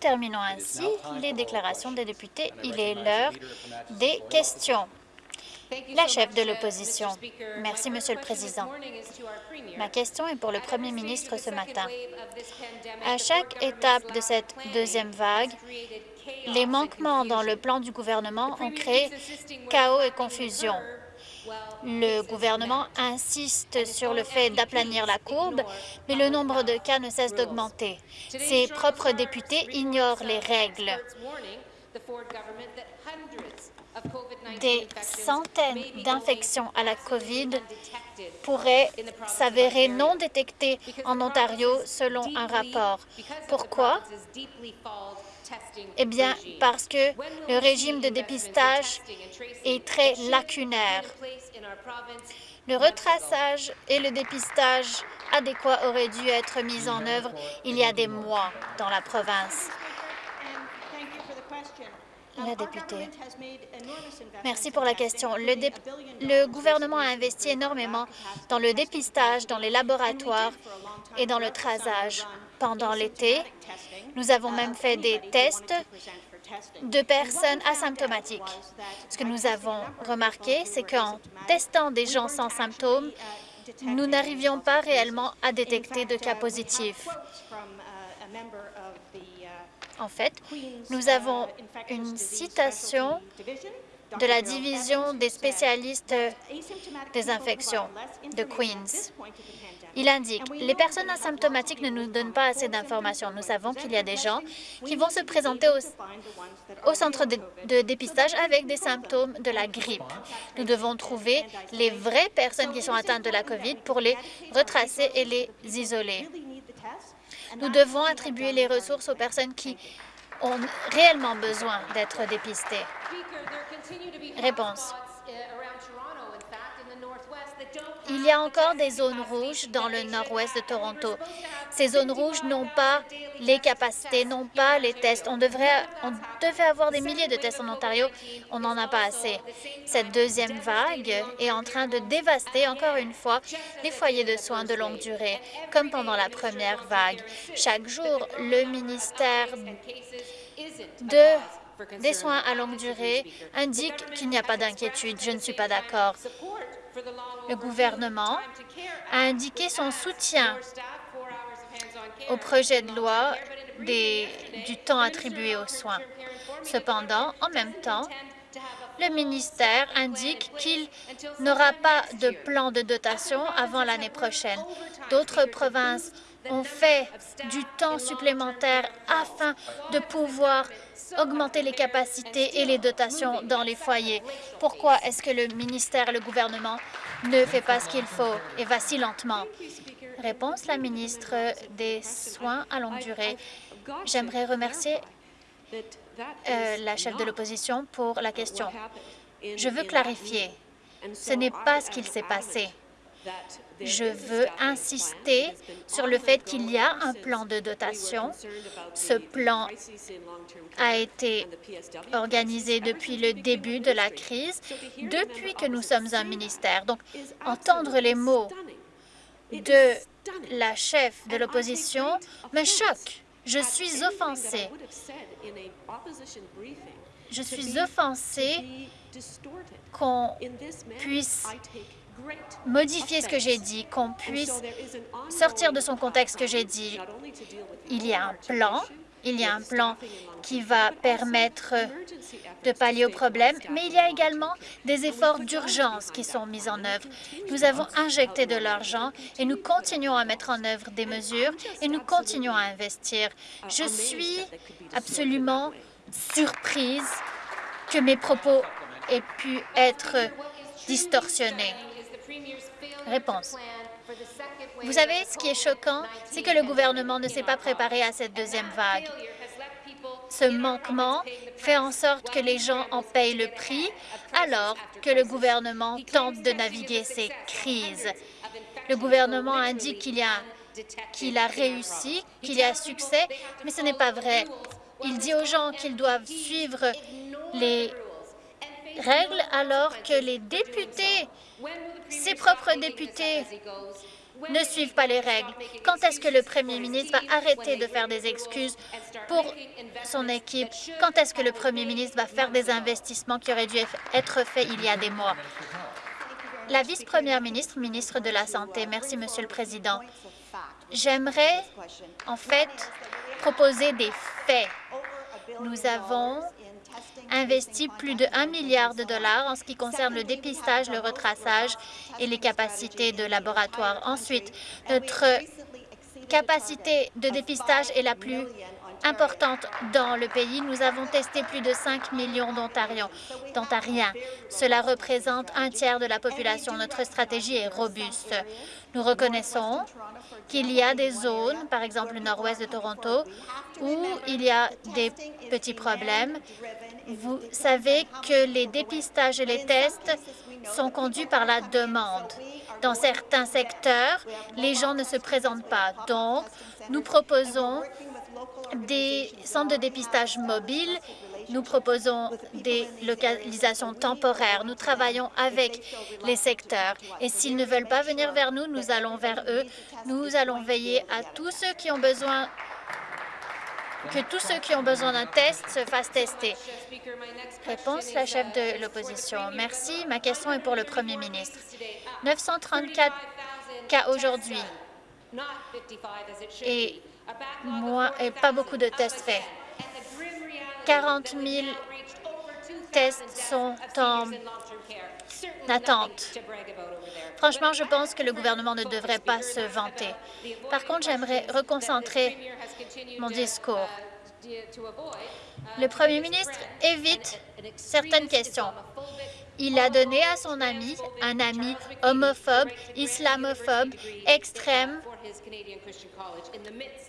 terminons ainsi les déclarations des députés. Il est l'heure des questions. La chef de l'opposition. Merci, Monsieur le Président. Ma question est pour le Premier ministre ce matin. À chaque étape de cette deuxième vague, les manquements dans le plan du gouvernement ont créé chaos et confusion. Le gouvernement insiste sur le fait d'aplanir la courbe, mais le nombre de cas ne cesse d'augmenter. Ses propres députés ignorent les règles. Des centaines d'infections à la COVID pourraient s'avérer non détectées en Ontario selon un rapport. Pourquoi? Eh bien, parce que le régime de dépistage est très lacunaire. Le retraçage et le dépistage adéquat auraient dû être mis en œuvre il y a des mois dans la province. La députée. Merci pour la question. Le, le, gouvernement a investi énormément dans le dépistage, dans les laboratoires et dans le trasage. Pendant l'été, nous avons même fait des tests de personnes asymptomatiques. Ce que nous avons remarqué, c'est qu'en testant des gens sans symptômes, nous n'arrivions pas réellement à détecter de cas positifs. En fait, nous avons une citation de la division des spécialistes des infections de Queens. Il indique « Les personnes asymptomatiques ne nous donnent pas assez d'informations. Nous savons qu'il y a des gens qui vont se présenter au, centre de, de, dépistage avec des symptômes de la grippe. Nous devons trouver les vraies personnes qui sont atteintes de la COVID pour les retracer et les isoler. Nous devons attribuer les ressources aux personnes qui ont réellement besoin d'être dépistées. Réponse. Il y a encore des zones rouges dans le nord-ouest de Toronto. Ces zones rouges n'ont pas les capacités, n'ont pas les tests. On, devrait, devait avoir des milliers de tests en Ontario. On n'en a pas assez. Cette deuxième vague est en train de dévaster, encore une fois, les foyers de soins de longue durée, comme pendant la première vague. Chaque jour, le ministère de des soins à longue durée indique qu'il n'y a pas d'inquiétude. Je ne suis pas d'accord. Le gouvernement a indiqué son soutien au projet de loi du temps attribué aux soins. Cependant, en même temps, le ministère indique qu'il n'aura pas de plan de dotation avant l'année prochaine. D'autres provinces ont fait du temps supplémentaire afin de pouvoir augmenter les capacités et les dotations dans les foyers. Pourquoi est-ce que le ministère, le gouvernement ne fait pas ce qu'il faut et va si lentement? Réponse, la ministre des Soins à longue durée. J'aimerais remercier euh, la chef de l'opposition pour la question. Je veux clarifier. Ce n'est pas ce qu'il s'est passé. Je veux insister sur le fait qu'il y a un plan de dotation. Ce plan a été organisé depuis le début de la crise, depuis que nous sommes un ministère. Donc, entendre les mots de la chef de l'opposition me choque. Je suis offensée. Je suis offensée qu'on puisse modifier ce que j'ai dit, qu'on puisse sortir de son contexte ce que j'ai dit. Il y a un plan, il y a un plan qui va permettre de pallier au problème, mais il y a également des efforts d'urgence qui sont mis en œuvre. Nous avons injecté de l'argent et nous continuons à mettre en œuvre des mesures et nous continuons à investir. Je suis absolument surprise que mes propos aient pu être distorsionnés. Réponse. Vous savez, ce qui est choquant, c'est que le gouvernement ne s'est pas préparé à cette deuxième vague. Ce manquement fait en sorte que les gens en payent le prix alors que le gouvernement tente de naviguer ces crises. Le gouvernement indique qu'il a, qu'il a réussi, qu'il y a succès, mais ce n'est pas vrai. Il dit aux gens qu'ils doivent suivre les règles alors que les députés, ses propres députés, ne suivent pas les règles? Quand est-ce que le premier ministre va arrêter de faire des excuses pour son équipe? Quand est-ce que le premier ministre va faire des investissements qui auraient dû être faits il y a des mois? La vice-première ministre, ministre de la Santé. Merci, Monsieur le Président. J'aimerais, en fait, proposer des faits. Nous avons investi plus de 1 milliard de dollars en ce qui concerne le dépistage, le retraçage et les capacités de laboratoire. Ensuite, notre capacité de dépistage est la plus importante dans le pays. Nous avons testé plus de 5 millions d'Ontariens. Cela représente un tiers de la population. Notre stratégie est robuste. Nous reconnaissons qu'il y a des zones, par exemple le nord-ouest de Toronto, où il y a des petits problèmes. Vous savez que les dépistages et les tests sont conduits par la demande. Dans certains secteurs, les gens ne se présentent pas. Donc, nous proposons des centres de dépistage mobiles. Nous proposons des localisations temporaires. Nous travaillons avec les secteurs. Et s'ils ne veulent pas venir vers nous, nous allons vers eux. Nous allons veiller à tous ceux qui ont besoin que tous ceux qui ont besoin d'un test se fassent tester. Réponse, la chef de l'opposition. Merci. Ma question est pour le premier ministre. 934 cas aujourd'hui et, et pas beaucoup de tests faits. 40 000 tests sont en attente. Franchement, je pense que le gouvernement ne devrait pas se vanter. Par contre, j'aimerais reconcentrer mon discours. Le premier ministre évite certaines questions. Il a donné à son ami, un ami homophobe, islamophobe, extrême,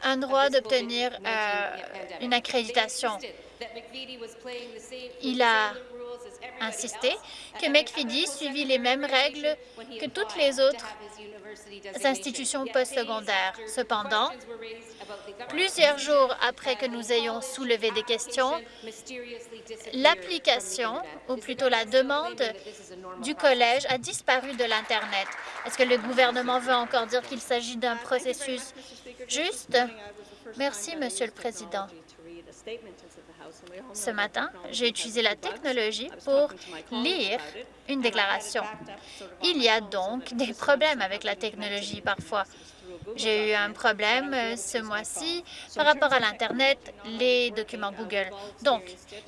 un droit d'obtenir euh, une accréditation. Il a insisté que McFiddy suivit les mêmes règles que toutes les autres institutions postsecondaires. Cependant, plusieurs jours après que nous ayons soulevé des questions, l'application, ou plutôt la demande du collège a disparu de l'Internet. Est-ce que le gouvernement veut encore dire qu'il s'agit d'un processus juste? Merci, Monsieur le Président. Ce matin, j'ai utilisé la technologie pour lire une déclaration. Il y a donc des problèmes avec la technologie parfois. J'ai eu un problème euh, ce mois-ci par rapport à l'Internet, les documents Google. Donc,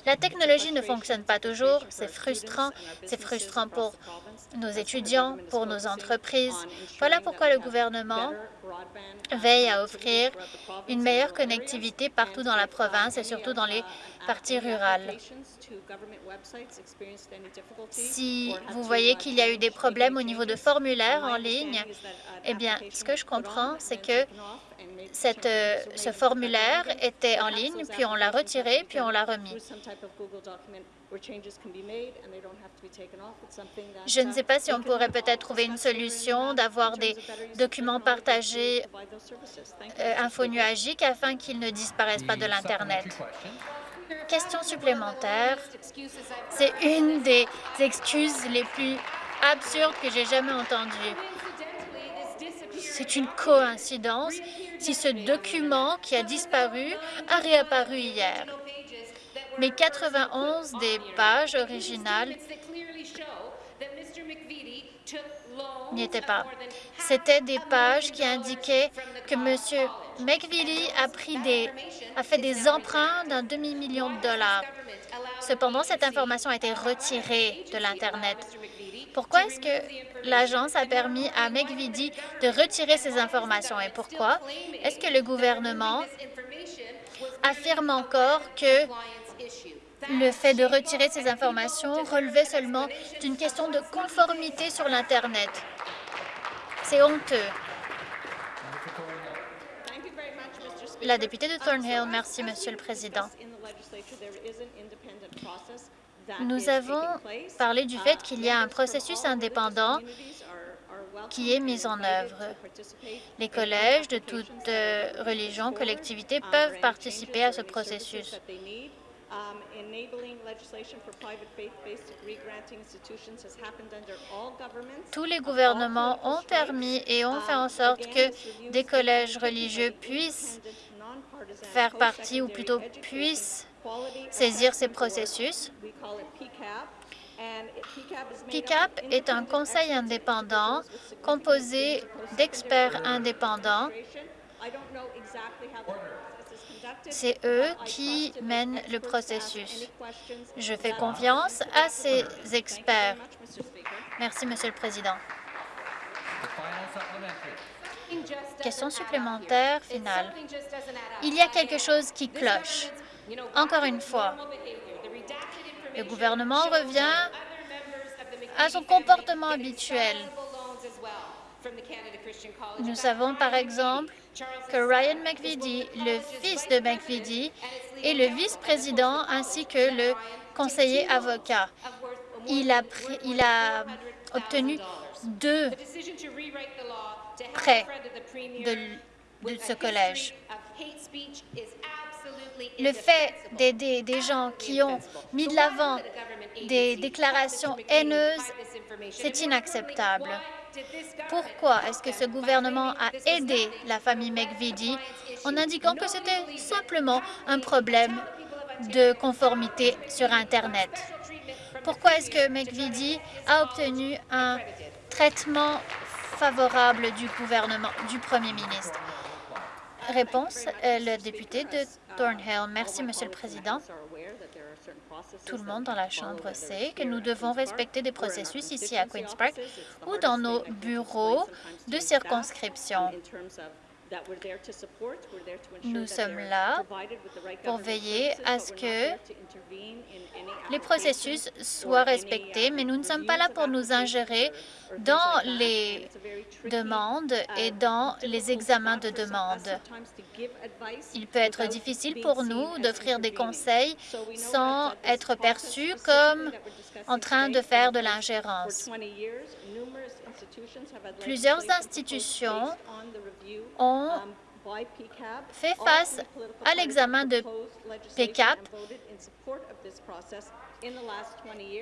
la technologie ne fonctionne pas toujours. C'est frustrant. C'est frustrant pour nos étudiants, pour nos entreprises. Voilà pourquoi le gouvernement veille à offrir une meilleure connectivité partout dans la province et surtout dans les parties rurales. Si vous voyez qu'il y a eu des problèmes au niveau de formulaires en ligne, eh bien, ce que je comprends, c'est que euh, ce formulaire était en ligne, puis on l'a retiré, puis on l'a remis. Je ne sais pas si on pourrait peut-être trouver une solution d'avoir des documents partagés euh, infonuagiques afin qu'ils ne disparaissent pas de l'Internet. Question supplémentaire. C'est une des excuses les plus absurdes que j'ai jamais entendues. C'est une coïncidence si ce document qui a disparu a réapparu hier. Mais 91 des pages originales n'y étaient pas. C'était des pages qui indiquaient que M. McVitie a, pris des, a fait des emprunts d'un demi-million de dollars. Cependant, cette information a été retirée de l'Internet. Pourquoi est-ce que l'agence a permis à McVitie de retirer ces informations et pourquoi? Est-ce que le gouvernement affirme encore que le fait de retirer ces informations relevait seulement d'une question de conformité sur l'Internet. C'est honteux. La députée de Thornhill, merci, Monsieur le Président. Nous avons parlé du fait qu'il y a un processus indépendant qui est mis en œuvre. Les collèges de toutes religions, collectivités peuvent participer à ce processus. Um, enabling legislation for private faith-based degree granting institutions has happened under all governments. Tous les gouvernements ont permis et ont fait en Um, sorte que des collèges religieux puissent faire partie ou plutôt puissent saisir ces processus. We call it PCAP. And it- PCAP is made up PICAP of est un independent conseil experts, indépendant composé d'experts indépendants. C'est eux qui mènent le processus. Je fais confiance à ces experts. Merci, Monsieur le Président. Question supplémentaire finale. Il y a quelque chose qui cloche. Encore une fois, le gouvernement revient à son comportement habituel. Nous savons par exemple que Ryan McVitie, le fils de McVitie, est le vice-président ainsi que le conseiller avocat. Il a, obtenu deux prêts de, de ce collège. Le fait d'aider des gens qui ont mis de l'avant des déclarations haineuses, c'est inacceptable. Pourquoi est-ce que ce gouvernement a aidé la famille McVitie en indiquant que c'était simplement un problème de conformité sur Internet? Pourquoi est-ce que McVitie a obtenu un traitement favorable du gouvernement, du premier ministre? Réponse, euh, le député de Thornhill. Merci, Monsieur le Président. Tout le monde dans la Chambre sait que nous devons respecter des processus ici à Queen's Park ou dans nos bureaux de circonscription. Nous sommes là pour veiller à ce que les processus soient respectés, mais nous ne sommes pas là pour nous ingérer dans les demandes et dans les examens de demandes. Il peut être difficile pour nous d'offrir des conseils sans être perçus comme en train de faire de l'ingérence. Plusieurs institutions ont fait face à l'examen de PCAP.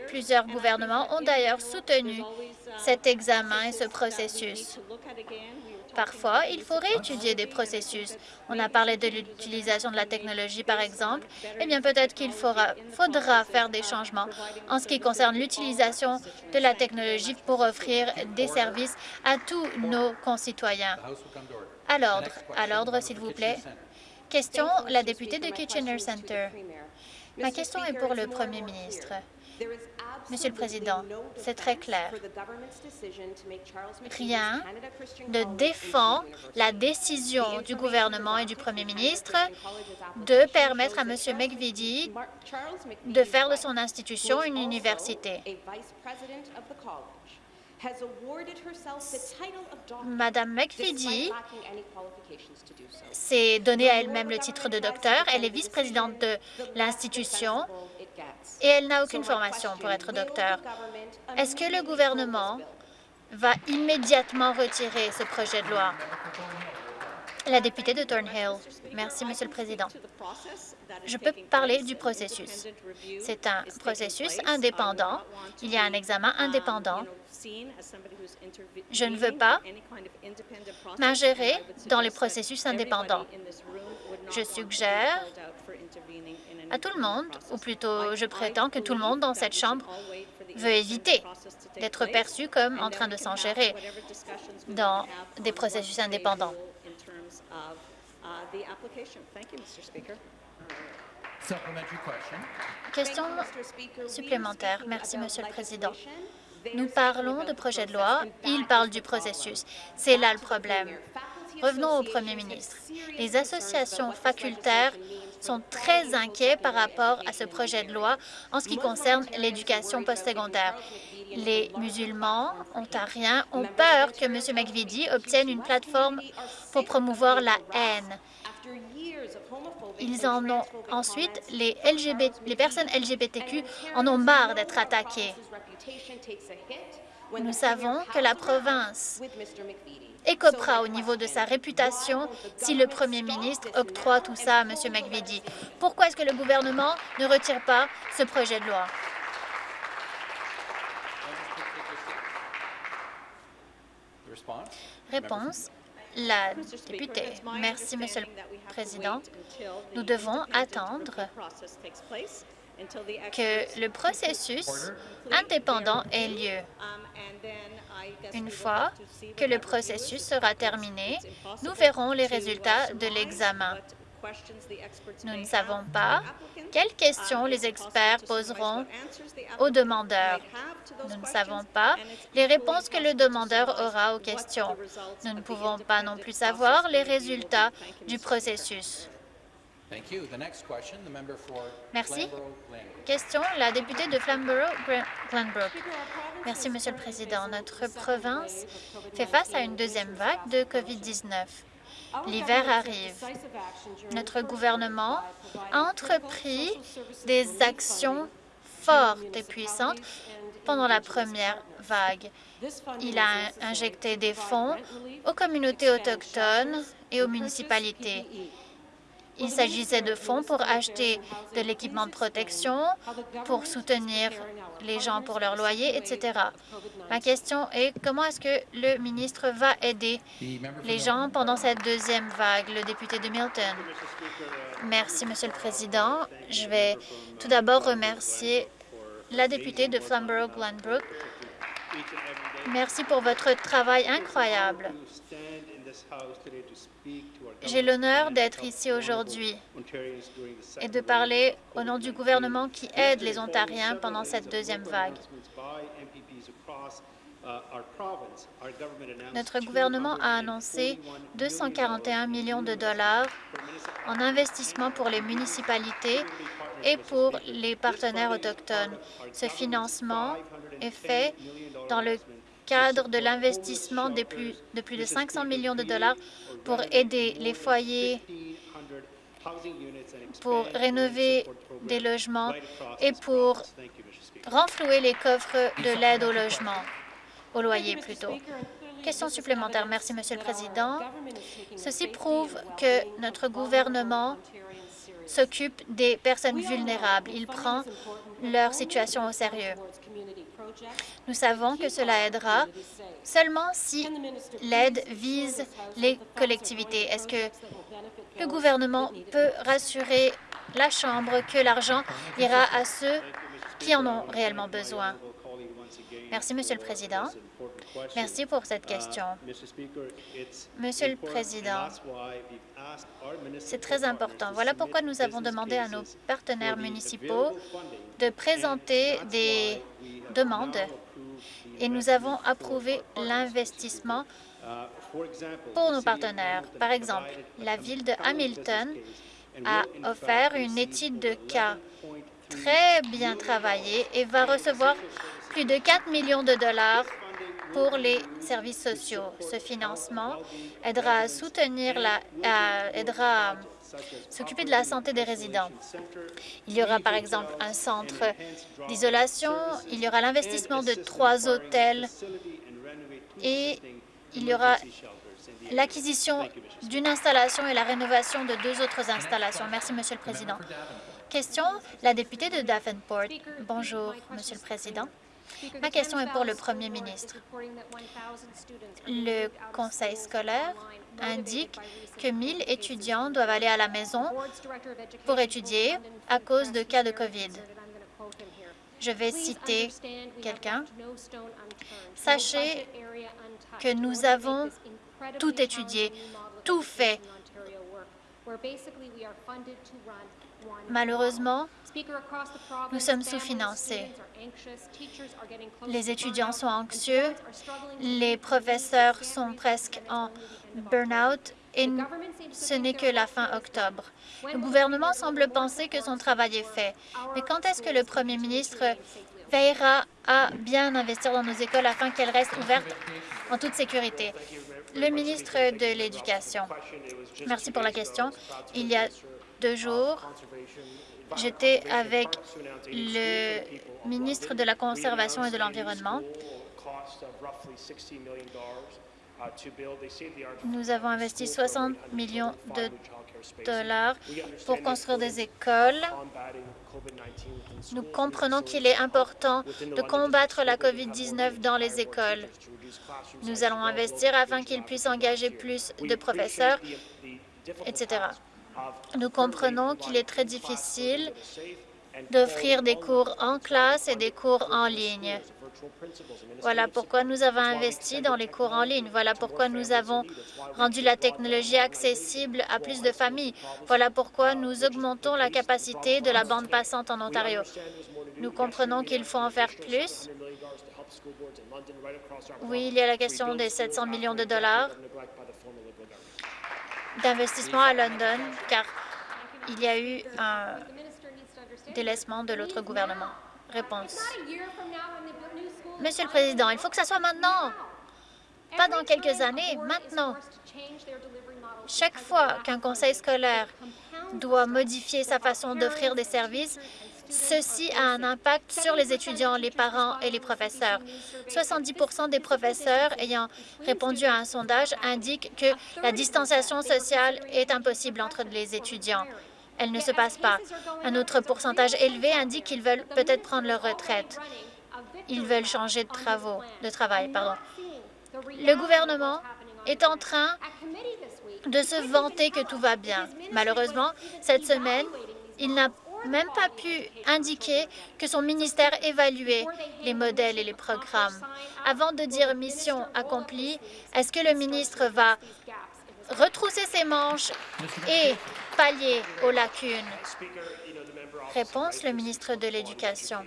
Plusieurs gouvernements ont d'ailleurs soutenu cet examen et ce processus. Parfois, il faut réétudier des processus. On a parlé de l'utilisation de la technologie, par exemple. Eh bien, peut-être qu'il faudra, faire des changements en ce qui concerne l'utilisation de la technologie pour offrir des services à tous nos concitoyens. À l'ordre, à l'ordre, s'il vous plaît. Question, la députée de Kitchener Center. Ma question est pour le Premier ministre. Monsieur le Président, c'est très clair. Rien ne défend la décision du gouvernement et du Premier ministre de permettre à M. McVitie de faire de son institution une université. Madame McVitie s'est donné à elle-même le titre de docteur. Elle est vice-présidente de l'institution et elle n'a aucune formation pour être docteur. Est-ce que le gouvernement va immédiatement retirer ce projet de loi? La députée de Thornhill. Merci, Monsieur le Président. Je peux parler du processus. C'est un processus indépendant. Il y a un examen indépendant. Je ne veux pas m'ingérer dans les processus indépendants. Je suggère à tout le monde, ou plutôt je prétends que tout le monde dans cette Chambre veut éviter d'être perçu comme en train de s'ingérer dans des processus indépendants. Question supplémentaire. Merci, Monsieur le Président. Nous parlons de projet de loi, il parle du processus. C'est là le problème. Revenons au Premier ministre. Les associations facultaires sont très inquiets par rapport à ce projet de loi en ce qui concerne l'éducation postsecondaire. Les musulmans, ontariens, ont peur que M. McVitie obtienne une plateforme pour promouvoir la haine. Ils en ont ensuite, les, personnes LGBTQ en ont marre d'être attaquées. Nous savons que la province écopera au niveau de sa réputation si le premier ministre octroie tout ça à M. McVitie. Pourquoi est-ce que le gouvernement ne retire pas ce projet de loi? Réponse. La députée. Merci, Monsieur le Président. Nous devons attendre que le processus indépendant ait lieu. Une fois que le processus sera terminé, nous verrons les résultats de l'examen. Nous ne savons pas quelles questions les experts poseront aux demandeurs. Nous ne savons pas les réponses que le demandeur aura aux questions. Nous ne pouvons pas non plus savoir les résultats du processus. Merci. Question, la députée de Flamborough-Glenbrook. Merci, Monsieur le Président. Notre province fait face à une deuxième vague de COVID-19. L'hiver arrive. Notre gouvernement a entrepris des actions fortes et puissantes pendant la première vague. Il a injecté des fonds aux communautés autochtones et aux municipalités. Il s'agissait de fonds pour acheter de l'équipement de protection, pour soutenir les gens pour leur loyer, etc. Ma question est comment est-ce que le ministre va aider les gens pendant cette deuxième vague, le député de Milton? Merci, Monsieur le Président. Je vais tout d'abord remercier la députée de Flamborough-Glenbrook. Merci pour votre travail incroyable. J'ai l'honneur d'être ici aujourd'hui et de parler au nom du gouvernement qui aide les Ontariens pendant cette deuxième vague. Notre gouvernement a annoncé 241 millions de dollars en investissement pour les municipalités et pour les partenaires autochtones. Ce financement est fait dans le cadre de l'investissement de plus, de plus de 500 millions de dollars pour aider les foyers, pour rénover des logements et pour renflouer les coffres de l'aide au logement, au loyer plutôt. Question supplémentaire. Merci, Monsieur le Président. Ceci prouve que notre gouvernement s'occupe des personnes vulnérables. Il prend leur situation au sérieux. Nous savons que cela aidera seulement si l'aide vise les collectivités. Est-ce que le gouvernement peut rassurer la Chambre que l'argent ira à ceux qui en ont réellement besoin? Merci, Monsieur le Président. Merci pour cette question. Monsieur le Président, c'est très important. Voilà pourquoi nous avons demandé à nos partenaires municipaux de présenter des demandes et nous avons approuvé l'investissement pour nos partenaires. Par exemple, la ville de Hamilton a offert une étude de cas très bien travaillée et va recevoir plus de 4 millions de dollars pour les services sociaux. Ce financement aidera à soutenir la, aidera à s'occuper de la santé des résidents. Il y aura par exemple un centre d'isolation, il y aura l'investissement de trois hôtels et il y aura l'acquisition d'une installation et la rénovation de deux autres installations. Merci, Monsieur le Président. Question, la députée de Davenport. Bonjour, Monsieur le Président. Ma question est pour le Premier ministre. Le conseil scolaire indique que 1000 étudiants doivent aller à la maison pour étudier à cause de cas de COVID. Je vais citer quelqu'un. Sachez que nous avons tout étudié, tout fait. Malheureusement, nous sommes sous-financés. Les étudiants sont anxieux, les professeurs sont presque en burn-out et ce n'est que la fin octobre. Le gouvernement semble penser que son travail est fait. Mais quand est-ce que le premier ministre veillera à bien investir dans nos écoles afin qu'elles restent ouvertes en toute sécurité? Le ministre de l'Éducation. Merci pour la question. Il y a deux jours, j'étais avec le ministre de la Conservation et de l'Environnement Nous avons investi 60 millions de dollars pour construire des écoles. Nous comprenons qu'il est important de combattre la COVID-19 dans les écoles. Nous allons investir afin qu'ils puissent engager plus de professeurs, etc. Nous comprenons qu'il est très difficile d'offrir des cours en classe et des cours en ligne. Voilà pourquoi nous avons investi dans les cours en ligne. Voilà pourquoi nous avons rendu la technologie accessible à plus de familles. Voilà pourquoi nous augmentons la capacité de la bande passante en Ontario. Nous comprenons qu'il faut en faire plus. Oui, il y a la question des 700 millions de dollars d'investissement à London, car il y a eu un délaissement de l'autre gouvernement. Réponse. Monsieur le Président, il faut que ça soit maintenant, pas dans quelques années, maintenant. Chaque fois qu'un conseil scolaire doit modifier sa façon d'offrir des services, ceci a un impact sur les étudiants, les parents et les professeurs. 70% des professeurs ayant répondu à un sondage indiquent que la distanciation sociale est impossible entre les étudiants. Elle ne se passe pas. Un autre pourcentage élevé indique qu'ils veulent peut-être prendre leur retraite. Ils veulent changer de, travaux, de travail. Le gouvernement est en train de se vanter que tout va bien. Malheureusement, cette semaine, il n'a même pas pu indiquer que son ministère évaluait les modèles et les programmes. Avant de dire mission accomplie, est-ce que le ministre va retrousser ses manches et pallier aux lacunes? Réponse, le ministre de l'Éducation.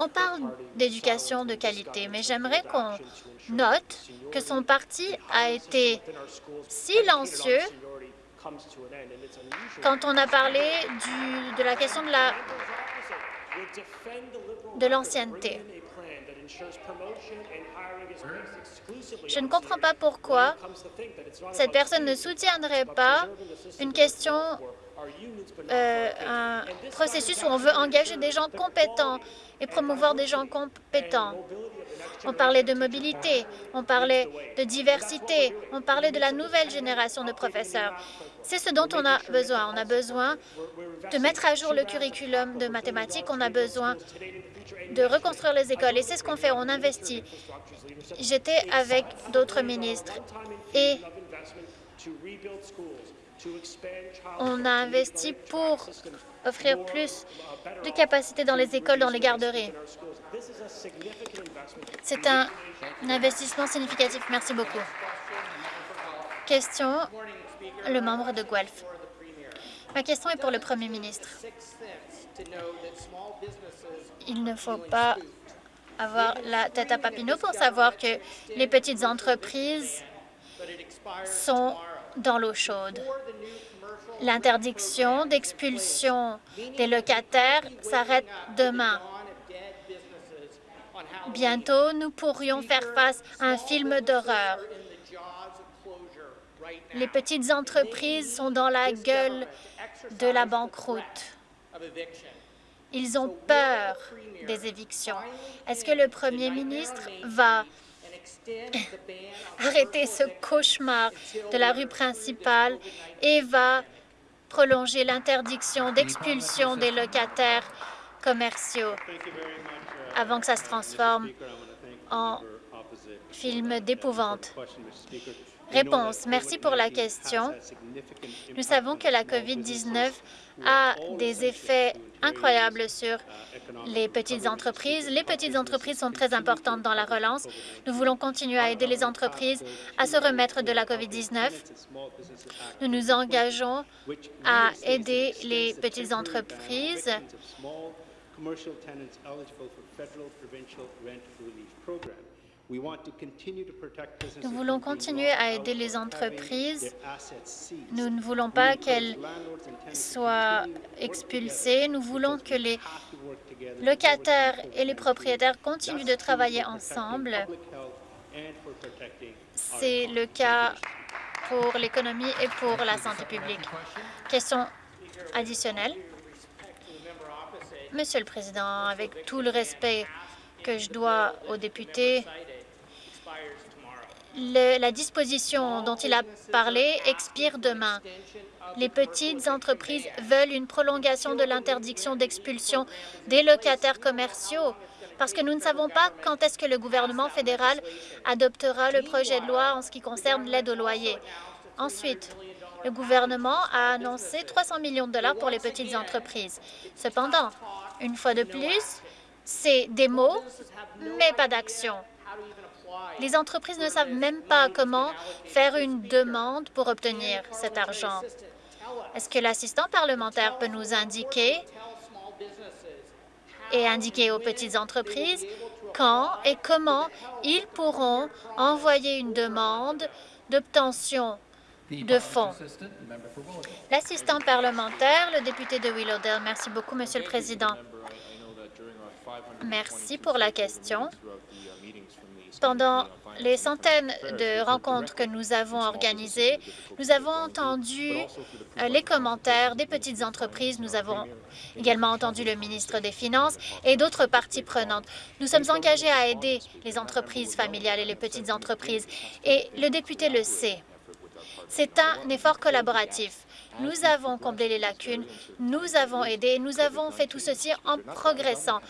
On parle d'éducation de qualité, mais j'aimerais qu'on note que son parti a été silencieux quand on a parlé de la question de la l'ancienneté. Je ne comprends pas pourquoi cette personne ne soutiendrait pas une question, euh, un processus où on veut engager des gens compétents et promouvoir des gens compétents. On parlait de mobilité, on parlait de diversité, on parlait de la nouvelle génération de professeurs. C'est ce dont on a besoin. On a besoin de mettre à jour le curriculum de mathématiques, on a besoin de reconstruire les écoles. Et c'est ce qu'on fait, on investit. J'étais avec d'autres ministres on a investi pour offrir plus de capacités dans les écoles, dans les garderies. C'est un investissement significatif. Merci beaucoup. Question, le membre de Guelph. Ma question est pour le Premier ministre. Il ne faut pas avoir la tête à Papineau pour savoir que les petites entreprises sont dans l'eau chaude. L'interdiction d'expulsion des locataires s'arrête demain. Bientôt, nous pourrions faire face à un film d'horreur. Les petites entreprises sont dans la gueule de la banqueroute. Ils ont peur des évictions. Est-ce que le premier ministre va arrêter ce cauchemar de la rue principale et va prolonger l'interdiction d'expulsion des locataires commerciaux avant que ça se transforme en film d'épouvante. Réponse. Merci pour la question. Nous savons que la COVID-19 a des effets incroyables sur les petites entreprises. Les petites entreprises sont très importantes dans la relance. Nous voulons continuer à aider les entreprises à se remettre de la COVID-19. Nous nous engageons à aider les petites entreprises nous voulons continuer à aider les entreprises. Nous ne voulons pas qu'elles soient expulsées. Nous voulons que les locataires et les propriétaires continuent de travailler ensemble. C'est le cas pour l'économie et pour la santé publique. Question additionnelle. Monsieur le Président, avec tout le respect que je dois aux députés, la disposition dont il a parlé expire demain. Les petites entreprises veulent une prolongation de l'interdiction d'expulsion des locataires commerciaux parce que nous ne savons pas quand est-ce que le gouvernement fédéral adoptera le projet de loi en ce qui concerne l'aide au loyer. Ensuite, le gouvernement a annoncé 300 millions de dollars pour les petites entreprises. Cependant, une fois de plus, c'est des mots, mais pas d'action. Les entreprises ne savent même pas comment faire une demande pour obtenir cet argent. Est-ce que l'assistant parlementaire peut nous indiquer et indiquer aux petites entreprises quand et comment ils pourront envoyer une demande d'obtention de fonds? L'assistant parlementaire, le député de Willowdale. Merci beaucoup, Monsieur le Président. Merci pour la question. Pendant les centaines de rencontres que nous avons organisées, nous avons entendu euh, les commentaires des petites entreprises. Nous avons également entendu le ministre des Finances et d'autres parties prenantes. Nous sommes engagés à aider les entreprises familiales et les petites entreprises, et le député le sait. C'est un effort collaboratif. Nous avons comblé les lacunes, nous avons aidé, nous avons fait tout ceci en progressant.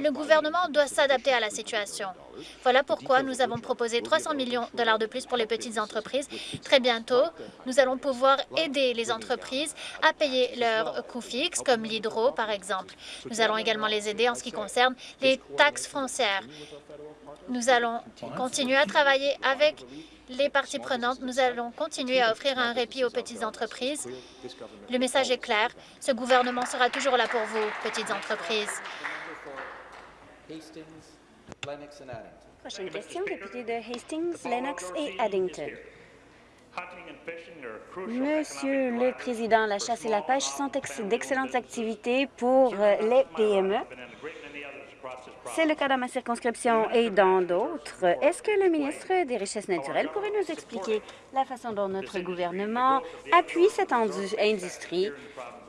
Le gouvernement doit s'adapter à la situation. Voilà pourquoi nous avons proposé 300 millions de dollars de plus pour les petites entreprises. Très bientôt, nous allons pouvoir aider les entreprises à payer leurs coûts fixes, comme l'hydro, par exemple. Nous allons également les aider en ce qui concerne les taxes foncières. Nous allons continuer à travailler avec les parties prenantes. Nous allons continuer à offrir un répit aux petites entreprises. Le message est clair. Ce gouvernement sera toujours là pour vous, petites entreprises. Hastings, Lennox and Addington. Prochaine question, député de Hastings, Lennox et Addington. Monsieur le Président, la chasse et la pêche sont ex- d'excellentes activités pour euh, les PME. C'est le cas dans ma circonscription et dans d'autres. Est-ce que le ministre des Richesses naturelles pourrait nous expliquer la façon dont notre gouvernement appuie cette indu- industrie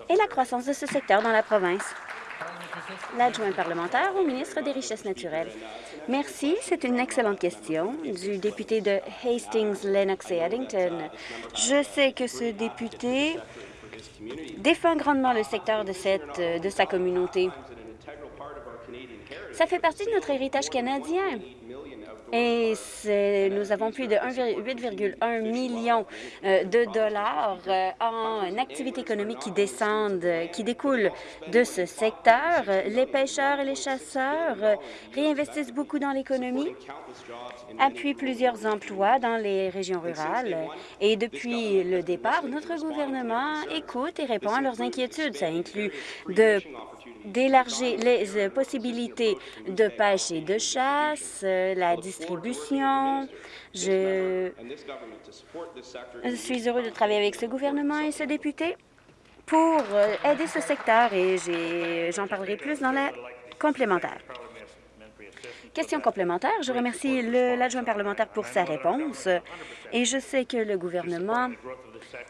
et la croissance de ce secteur dans la province? L'adjoint parlementaire au ministre des Richesses naturelles. Merci. C'est une excellente question du député de Hastings, Lennox et Addington. Je sais que ce député défend grandement le secteur de, cette, de sa communauté. Ça fait partie de notre héritage canadien. Et nous avons plus de 1,8,1 million euh, de dollars euh, en activités économiques qui descendent, euh, qui découlent de ce secteur. Les pêcheurs et les chasseurs réinvestissent beaucoup dans l'économie, appuient plusieurs emplois dans les régions rurales. Et depuis le départ, notre gouvernement écoute et répond à leurs inquiétudes. Ça inclut de d'élargir les euh, possibilités de pêche et de chasse, euh, la distribution. Je suis heureux de travailler avec ce gouvernement et ce député pour euh, aider ce secteur et j'en parlerai plus dans la complémentaire. Question complémentaire. Je remercie l'adjoint parlementaire pour sa réponse et je sais que le gouvernement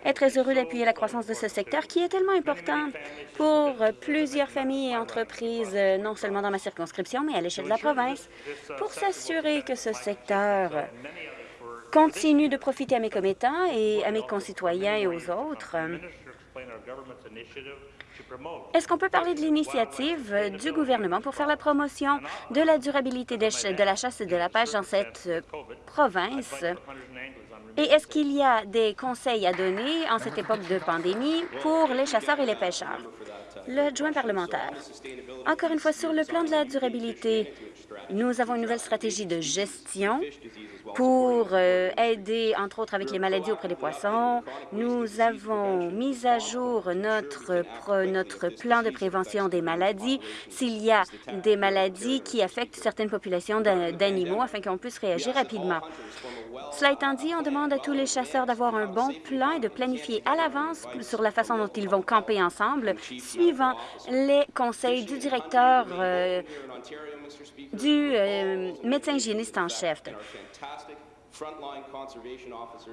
est très heureux d'appuyer la croissance de ce secteur qui est tellement important pour plusieurs familles et entreprises, non seulement dans ma circonscription, mais à l'échelle de la province, pour s'assurer que ce secteur continue de profiter à mes commettants et à mes concitoyens et aux autres. Est-ce qu'on peut parler de l'initiative du gouvernement pour faire la promotion de la durabilité de la chasse et de la pêche dans cette euh, province? Et est-ce qu'il y a des conseils à donner en cette époque de pandémie pour les chasseurs et les pêcheurs? L'adjoint parlementaire. Encore une fois, sur le plan de la durabilité, nous avons une nouvelle stratégie de gestion pour euh, aider, entre autres, avec les maladies auprès des poissons. Nous avons mis à jour notre, notre plan de prévention des maladies s'il y a des maladies qui affectent certaines populations d'a- d'animaux afin qu'on puisse réagir rapidement. Cela étant dit, on demande à tous les chasseurs d'avoir un bon plan et de planifier à l'avance sur la façon dont ils vont camper ensemble, suivant les conseils du directeur euh, du euh, médecin hygiéniste en chef.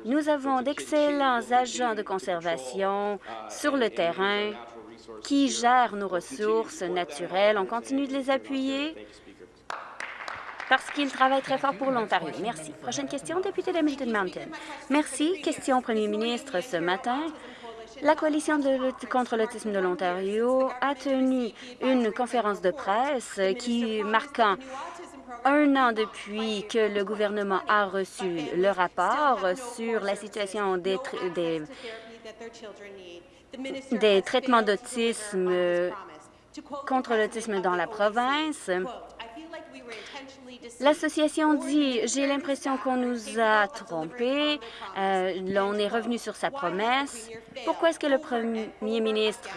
Nous avons d'excellents agents de conservation sur le terrain qui gèrent nos ressources naturelles. On continue de les appuyer parce qu'ils travaillent très fort pour l'Ontario. Merci. Prochaine question, député d'Hamilton Mountain. Merci. Question au premier ministre ce matin. La Coalition de lutte contre l'autisme de l'Ontario a tenu une conférence de presse qui marquant un an depuis que le gouvernement a reçu le rapport sur la situation des, des, des traitements d'autisme contre l'autisme dans la province. L'association dit « J'ai l'impression qu'on nous a trompés, euh, on est revenu sur sa promesse. Pourquoi est-ce que le premier ministre,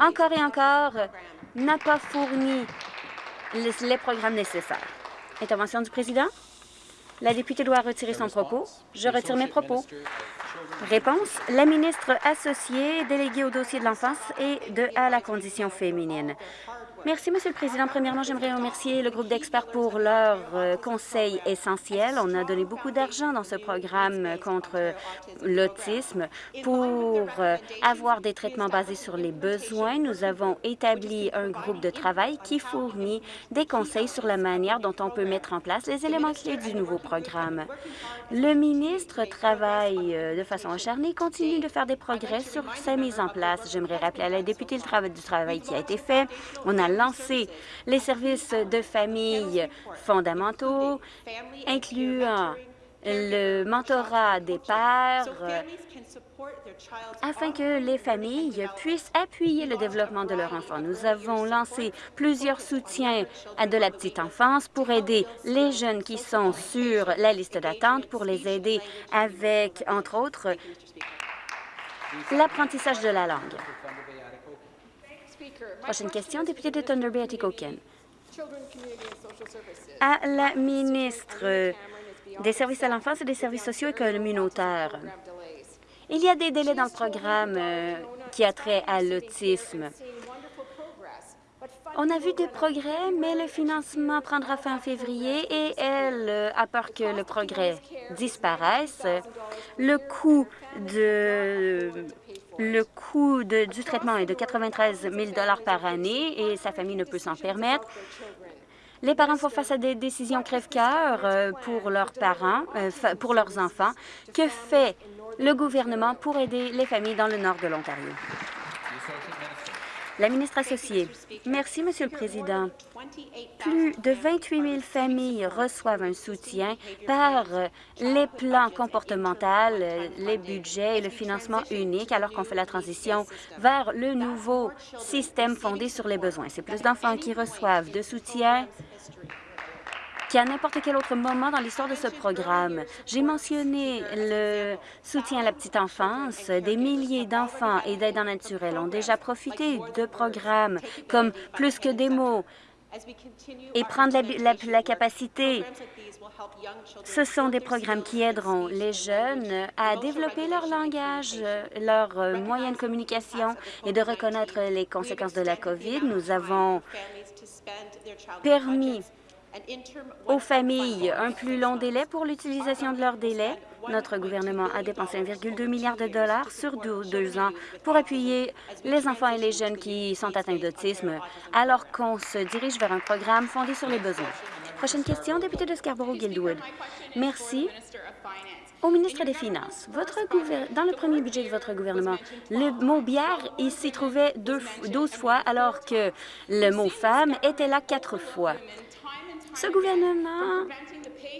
encore et encore, n'a pas fourni les, programmes nécessaires? » Intervention du président. La députée doit retirer son propos. Je retire mes propos. Réponse. La ministre associée déléguée au dossier de l'enfance et de à la condition féminine. Merci, Monsieur le Président. Premièrement, j'aimerais remercier le groupe d'experts pour leur euh, conseil essentiel. On a donné beaucoup d'argent dans ce programme contre l'autisme pour euh, avoir des traitements basés sur les besoins. Nous avons établi un groupe de travail qui fournit des conseils sur la manière dont on peut mettre en place les éléments clés du nouveau programme. Le ministre travaille euh, de façon acharnée, continue de faire des progrès sur sa mise en place. J'aimerais rappeler à la députée le travail du travail qui a été fait. On a lancé les services de famille fondamentaux, incluant le mentorat des pères, afin que les familles puissent appuyer le développement de leur enfant. Nous avons lancé plusieurs soutiens à de la petite enfance pour aider les jeunes qui sont sur la liste d'attente, pour les aider avec, entre autres, l'apprentissage de la langue. Prochaine question, député de Thunder Bay, Atikokan. À la ministre des services à l'enfance et des services sociaux et communautaires. Il y a des délais dans le programme euh, qui a trait à l'autisme. On a vu des progrès, mais le financement prendra fin en février et elle euh, a peur que le progrès disparaisse. Le coût de le coût du traitement est de 93 000 par année et sa famille ne peut s'en permettre. Les parents font face à des décisions crève-cœur euh, pour leurs parents, euh, pour leurs enfants. Que fait le gouvernement pour aider les familles dans le nord de l'Ontario? La ministre associée. Merci, Monsieur le Président. Plus de 28 000 familles reçoivent un soutien par les plans comportementaux, les budgets et le financement unique alors qu'on fait la transition vers le nouveau système fondé sur les besoins. C'est plus d'enfants qui reçoivent de soutien qu'à n'importe quel autre moment dans l'histoire de ce programme. J'ai mentionné le soutien à la petite enfance. Des milliers d'enfants et d'aidants naturels ont déjà profité de programmes comme Plus que des mots et prendre la, la capacité. Ce sont des programmes qui aideront les jeunes à développer leur langage, leur moyen de communication et de reconnaître les conséquences de la COVID. Nous avons permis aux familles un plus long délai pour l'utilisation de leur délai. Notre gouvernement a dépensé 1,2 milliard de dollars sur deux, ans pour appuyer les enfants et les jeunes qui sont atteints d'autisme, alors qu'on se dirige vers un programme fondé sur les besoins. Prochaine question, député de Scarborough-Guildwood. Merci. Au ministre des Finances, votre dans le premier budget de votre gouvernement, le mot « bière » s'y trouvait 12 fois, alors que le mot « femme » était là quatre fois. Ce gouvernement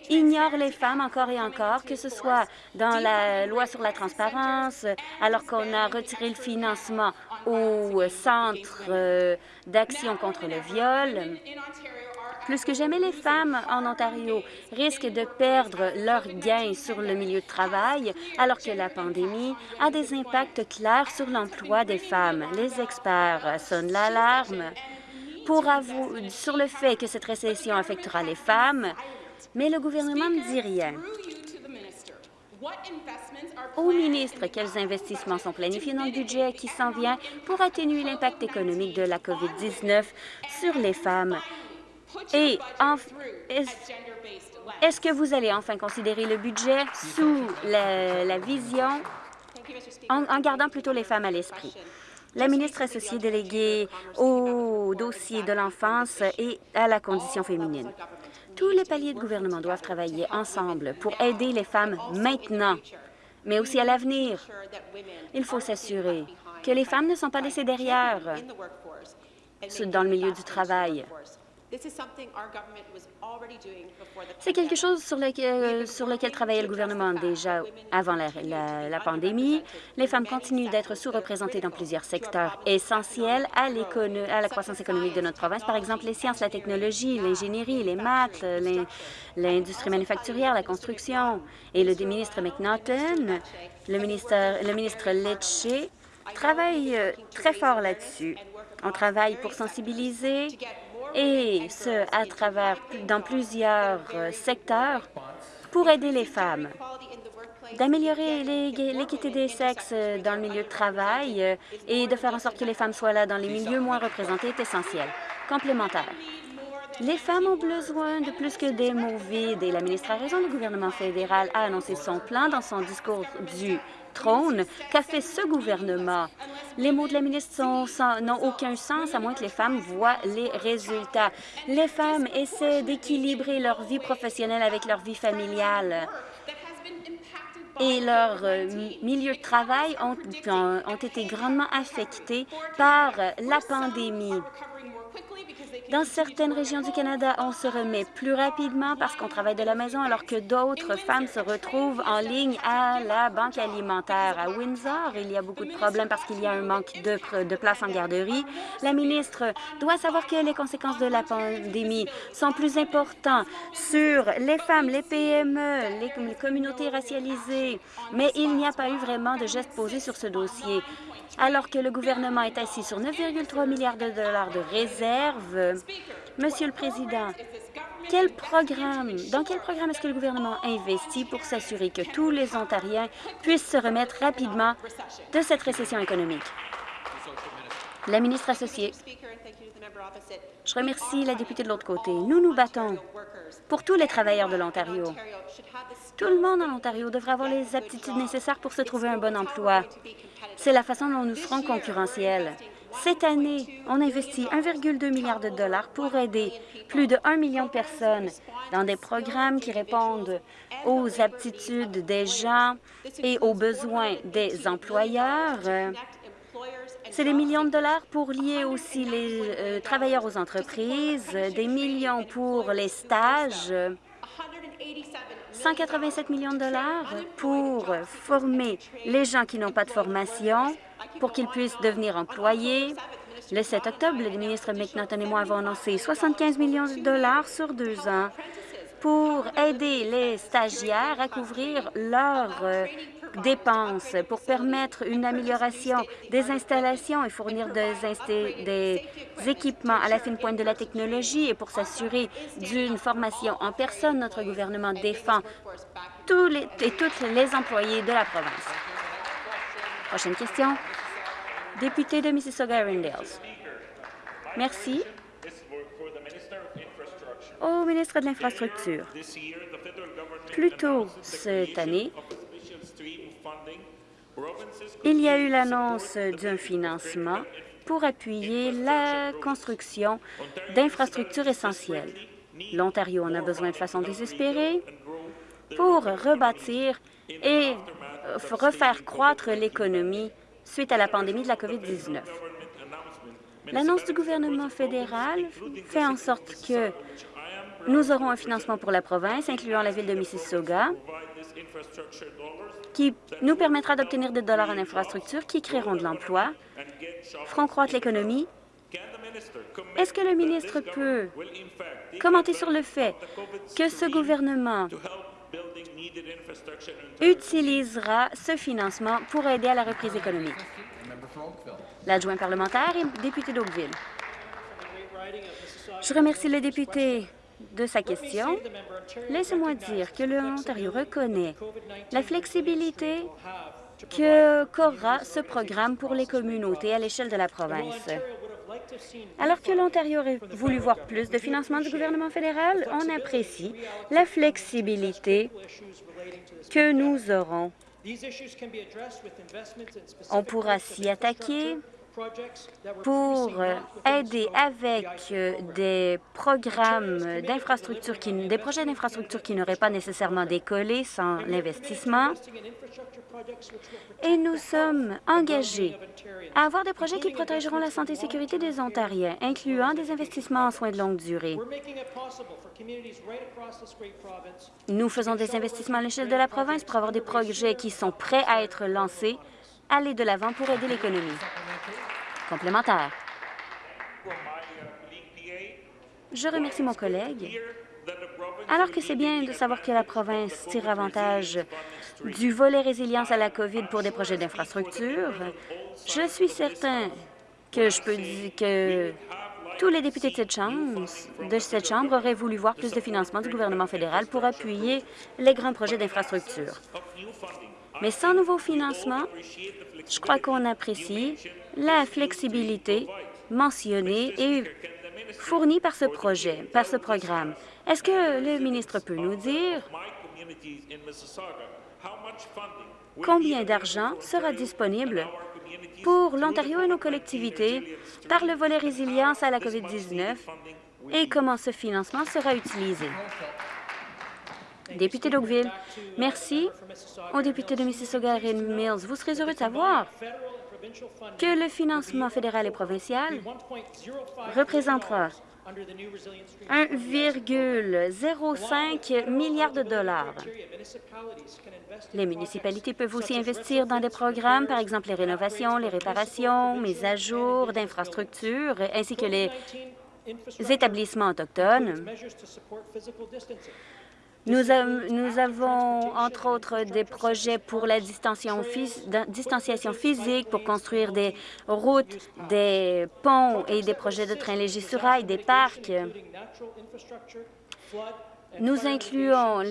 ignore les femmes encore et encore, que ce soit dans la loi sur la transparence, alors qu'on a retiré le financement au Centre euh, d'action contre le viol. Plus que jamais, les femmes en Ontario risquent de perdre leurs gains sur le milieu de travail, alors que la pandémie a des impacts clairs sur l'emploi des femmes. Les experts sonnent l'alarme pour sur le fait que cette récession affectera les femmes, mais le gouvernement ne dit rien. Au ministre, quels investissements sont planifiés dans le budget qui s'en vient pour atténuer l'impact économique de la COVID-19 sur les femmes? Et est-ce que vous allez enfin considérer le budget sous la, vision, en gardant plutôt les femmes à l'esprit? La ministre associée déléguée au dossier de l'enfance et à la condition féminine. Tous les paliers de gouvernement doivent travailler ensemble pour aider les femmes maintenant, mais aussi à l'avenir. Il faut s'assurer que les femmes ne sont pas laissées derrière dans le milieu du travail. C'est quelque chose sur lequel, sur lequel travaillait le gouvernement déjà avant la, la, pandémie. Les femmes continuent d'être sous-représentées dans plusieurs secteurs essentiels à, à la croissance économique de notre province, par exemple les sciences, la technologie, l'ingénierie, les maths, l'industrie manufacturière, la construction. Et le ministre McNaughton, le ministre, le ministre Lecce travaille euh, très fort là-dessus. On travaille pour sensibiliser et ce, à travers dans plusieurs euh, secteurs pour aider les femmes d'améliorer l'équité des sexes euh, dans le milieu de travail euh, et de faire en sorte que les femmes soient là dans les milieux moins représentés est essentiel. Complémentaire. Les femmes ont besoin de plus que des mots vides et la ministre a raison. Le gouvernement fédéral a annoncé son plan dans son discours du trône. Qu'a fait ce gouvernement? Les mots de la ministre n'ont aucun sens à moins que les femmes voient les résultats. Les femmes essaient d'équilibrer leur vie professionnelle avec leur vie familiale et leur euh, milieu de travail ont, ont été grandement affectés par la pandémie. Dans certaines régions du Canada, on se remet plus rapidement parce qu'on travaille de la maison, alors que d'autres femmes se retrouvent en ligne à la banque alimentaire. À Windsor, il y a beaucoup de problèmes parce qu'il y a un manque de, de place en garderie. La ministre doit savoir que les conséquences de la pandémie sont plus importantes sur les femmes, les PME, les communautés racialisées, mais il n'y a pas eu vraiment de gestes posés sur ce dossier alors que le gouvernement est assis sur 9,3 milliards de dollars de réserves. Monsieur le Président, quel programme, dans quel programme est-ce que le gouvernement investit pour s'assurer que tous les Ontariens puissent se remettre rapidement de cette récession économique? La ministre associée. Je remercie la députée de l'autre côté. Nous nous battons pour tous les travailleurs de l'Ontario. Tout le monde en Ontario devrait avoir les aptitudes nécessaires pour se trouver un bon emploi. C'est la façon dont nous serons concurrentiels. Cette année, on investit 1,2 milliard de dollars pour aider plus de 1 million de personnes dans des programmes qui répondent aux aptitudes des gens et aux besoins des employeurs. C'est des millions de dollars pour lier aussi les euh, travailleurs aux entreprises, des millions pour les stages, 187 millions de dollars pour former les gens qui n'ont pas de formation, pour qu'ils puissent devenir employés. Le 7 octobre, le ministre McNaughton et moi avons annoncé 75 millions de dollars sur deux ans pour aider les stagiaires à couvrir leurs euh, dépenses, pour permettre une amélioration des installations et fournir des, équipements à la fine pointe de la technologie et pour s'assurer d'une formation en personne. Notre gouvernement défend tous les, et tous les employés de la province. Prochaine question. Député de Mississauga-Arundels. Merci au ministre de l'Infrastructure. Plus tôt cette année, il y a eu l'annonce d'un financement pour appuyer la construction d'infrastructures essentielles. L'Ontario en a besoin de façon désespérée pour rebâtir et refaire croître l'économie suite à la pandémie de la COVID-19. L'annonce du gouvernement fédéral fait en sorte que nous aurons un financement pour la province, incluant la ville de Mississauga, qui nous permettra d'obtenir des dollars en infrastructures qui créeront de l'emploi, feront croître l'économie. Est-ce que le ministre peut commenter sur le fait que ce gouvernement utilisera ce financement pour aider à la reprise économique? L'adjoint parlementaire et député d'Oakville. Je remercie le député de sa question, laissez-moi dire que l'Ontario reconnaît la flexibilité qu'aura ce programme pour les communautés à l'échelle de la province. Alors que l'Ontario aurait voulu voir plus de financement du gouvernement fédéral, on apprécie la flexibilité que nous aurons. On pourra s'y attaquer pour aider avec euh, des programmes des projets d'infrastructure qui n'auraient pas nécessairement décollé sans l'investissement. Et nous sommes engagés à avoir des projets qui protégeront la santé et sécurité des Ontariens, incluant des investissements en soins de longue durée. Nous faisons des investissements à l'échelle de la province pour avoir des projets qui sont prêts à être lancés, aller de l'avant pour aider l'économie. Je remercie mon collègue. Alors que c'est bien de savoir que la province tire avantage du volet résilience à la COVID pour des projets d'infrastructure, je suis certain que je peux dire que tous les députés de cette, de cette Chambre auraient voulu voir plus de financement du gouvernement fédéral pour appuyer les grands projets d'infrastructure. Mais sans nouveau financement, je crois qu'on apprécie la flexibilité mentionnée et fournie par ce projet, par ce programme. Est-ce que le ministre peut nous dire combien d'argent sera disponible pour l'Ontario et nos collectivités par le volet résilience à la COVID-19 et comment ce financement sera utilisé? Député d'Oakville, merci au député de Mississauga, Mills. Vous serez heureux de savoir que le financement fédéral et provincial représentera 1,05 milliard de dollars. Les municipalités peuvent aussi investir dans des programmes, par exemple les rénovations, les réparations, mises à jour d'infrastructures, ainsi que les établissements autochtones. Nous, avons, entre autres, des projets pour la distanciation physique, pour construire des routes, des ponts et des projets de trains légers sur rail, des parcs. Nous incluons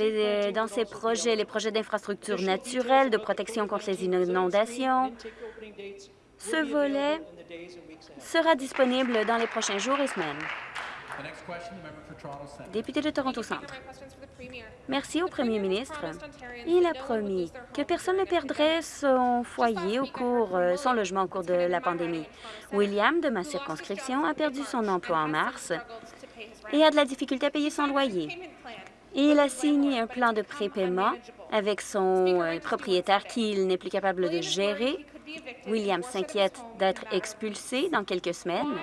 dans ces projets les projets d'infrastructures naturelles, de protection contre les inondations. Ce volet sera disponible dans les prochains jours et semaines. Député de Toronto Centre. Merci au premier ministre. Il a promis que personne ne perdrait son foyer au cours, euh, son logement au cours de la pandémie. William, de ma circonscription, a perdu son emploi en mars et a de la difficulté à payer son loyer. Il a signé un plan de prépaiement avec son euh, propriétaire qu'il n'est plus capable de gérer. William s'inquiète d'être expulsé dans quelques semaines.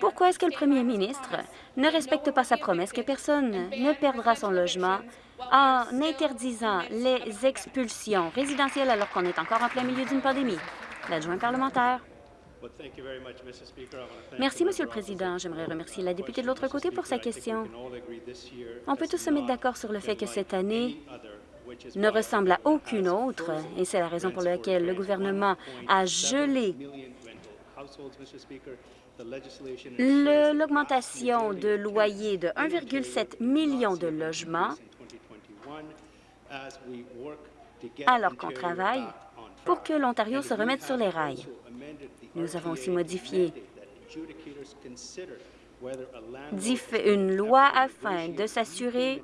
Pourquoi est-ce que le premier ministre ne respecte pas sa promesse que personne ne perdra son logement en interdisant les expulsions résidentielles alors qu'on est encore en plein milieu d'une pandémie? L'adjoint parlementaire. Merci, Monsieur le Président. J'aimerais remercier la députée de l'autre côté pour sa question. On peut tous se mettre d'accord sur le fait que cette année ne ressemble à aucune autre, et c'est la raison pour laquelle le gouvernement a gelé L'augmentation de loyer de 1,7 million de logements alors qu'on travaille pour que l'Ontario se remette sur les rails. Nous avons aussi modifié une loi afin de s'assurer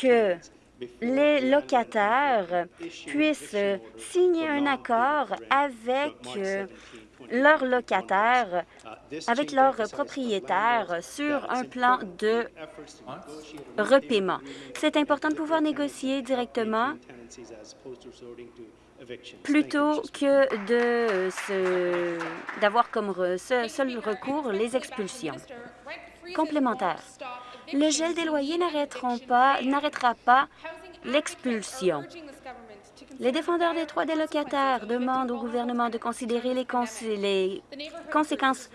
que les locataires puissent signer un accord avec leurs locataires, avec leurs propriétaires sur un plan de repaiement. C'est important de pouvoir négocier directement plutôt que d'avoir comme seul recours les expulsions. Complémentaire. Le gel des loyers n'arrêtera pas l'expulsion. Les défendeurs des droits des locataires demandent au gouvernement de considérer les, conséquences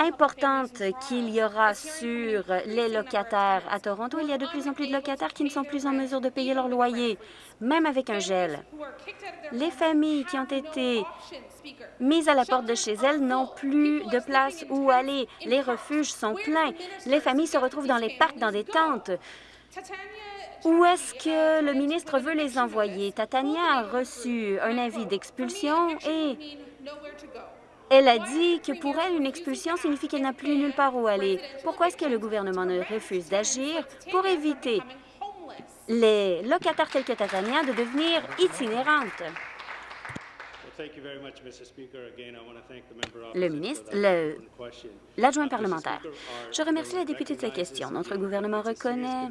importantes qu'il y aura sur les locataires. À Toronto, il y a de plus en plus de locataires qui ne sont plus en mesure de payer leur loyer, même avec un gel. Les familles qui ont été mises à la porte de chez elles n'ont plus de place où aller. Les refuges sont pleins. Les familles se retrouvent dans les parcs, dans des tentes. Où est-ce que le ministre veut les envoyer? Tatania a reçu un avis d'expulsion et elle a dit que pour elle, une expulsion signifie qu'elle n'a plus nulle part où aller. Pourquoi est-ce que le gouvernement ne refuse d'agir pour éviter les locataires tels que Tatania de devenir itinérantes? Le ministre, le- l'adjoint parlementaire. Je remercie la députée de sa question. Notre gouvernement reconnaît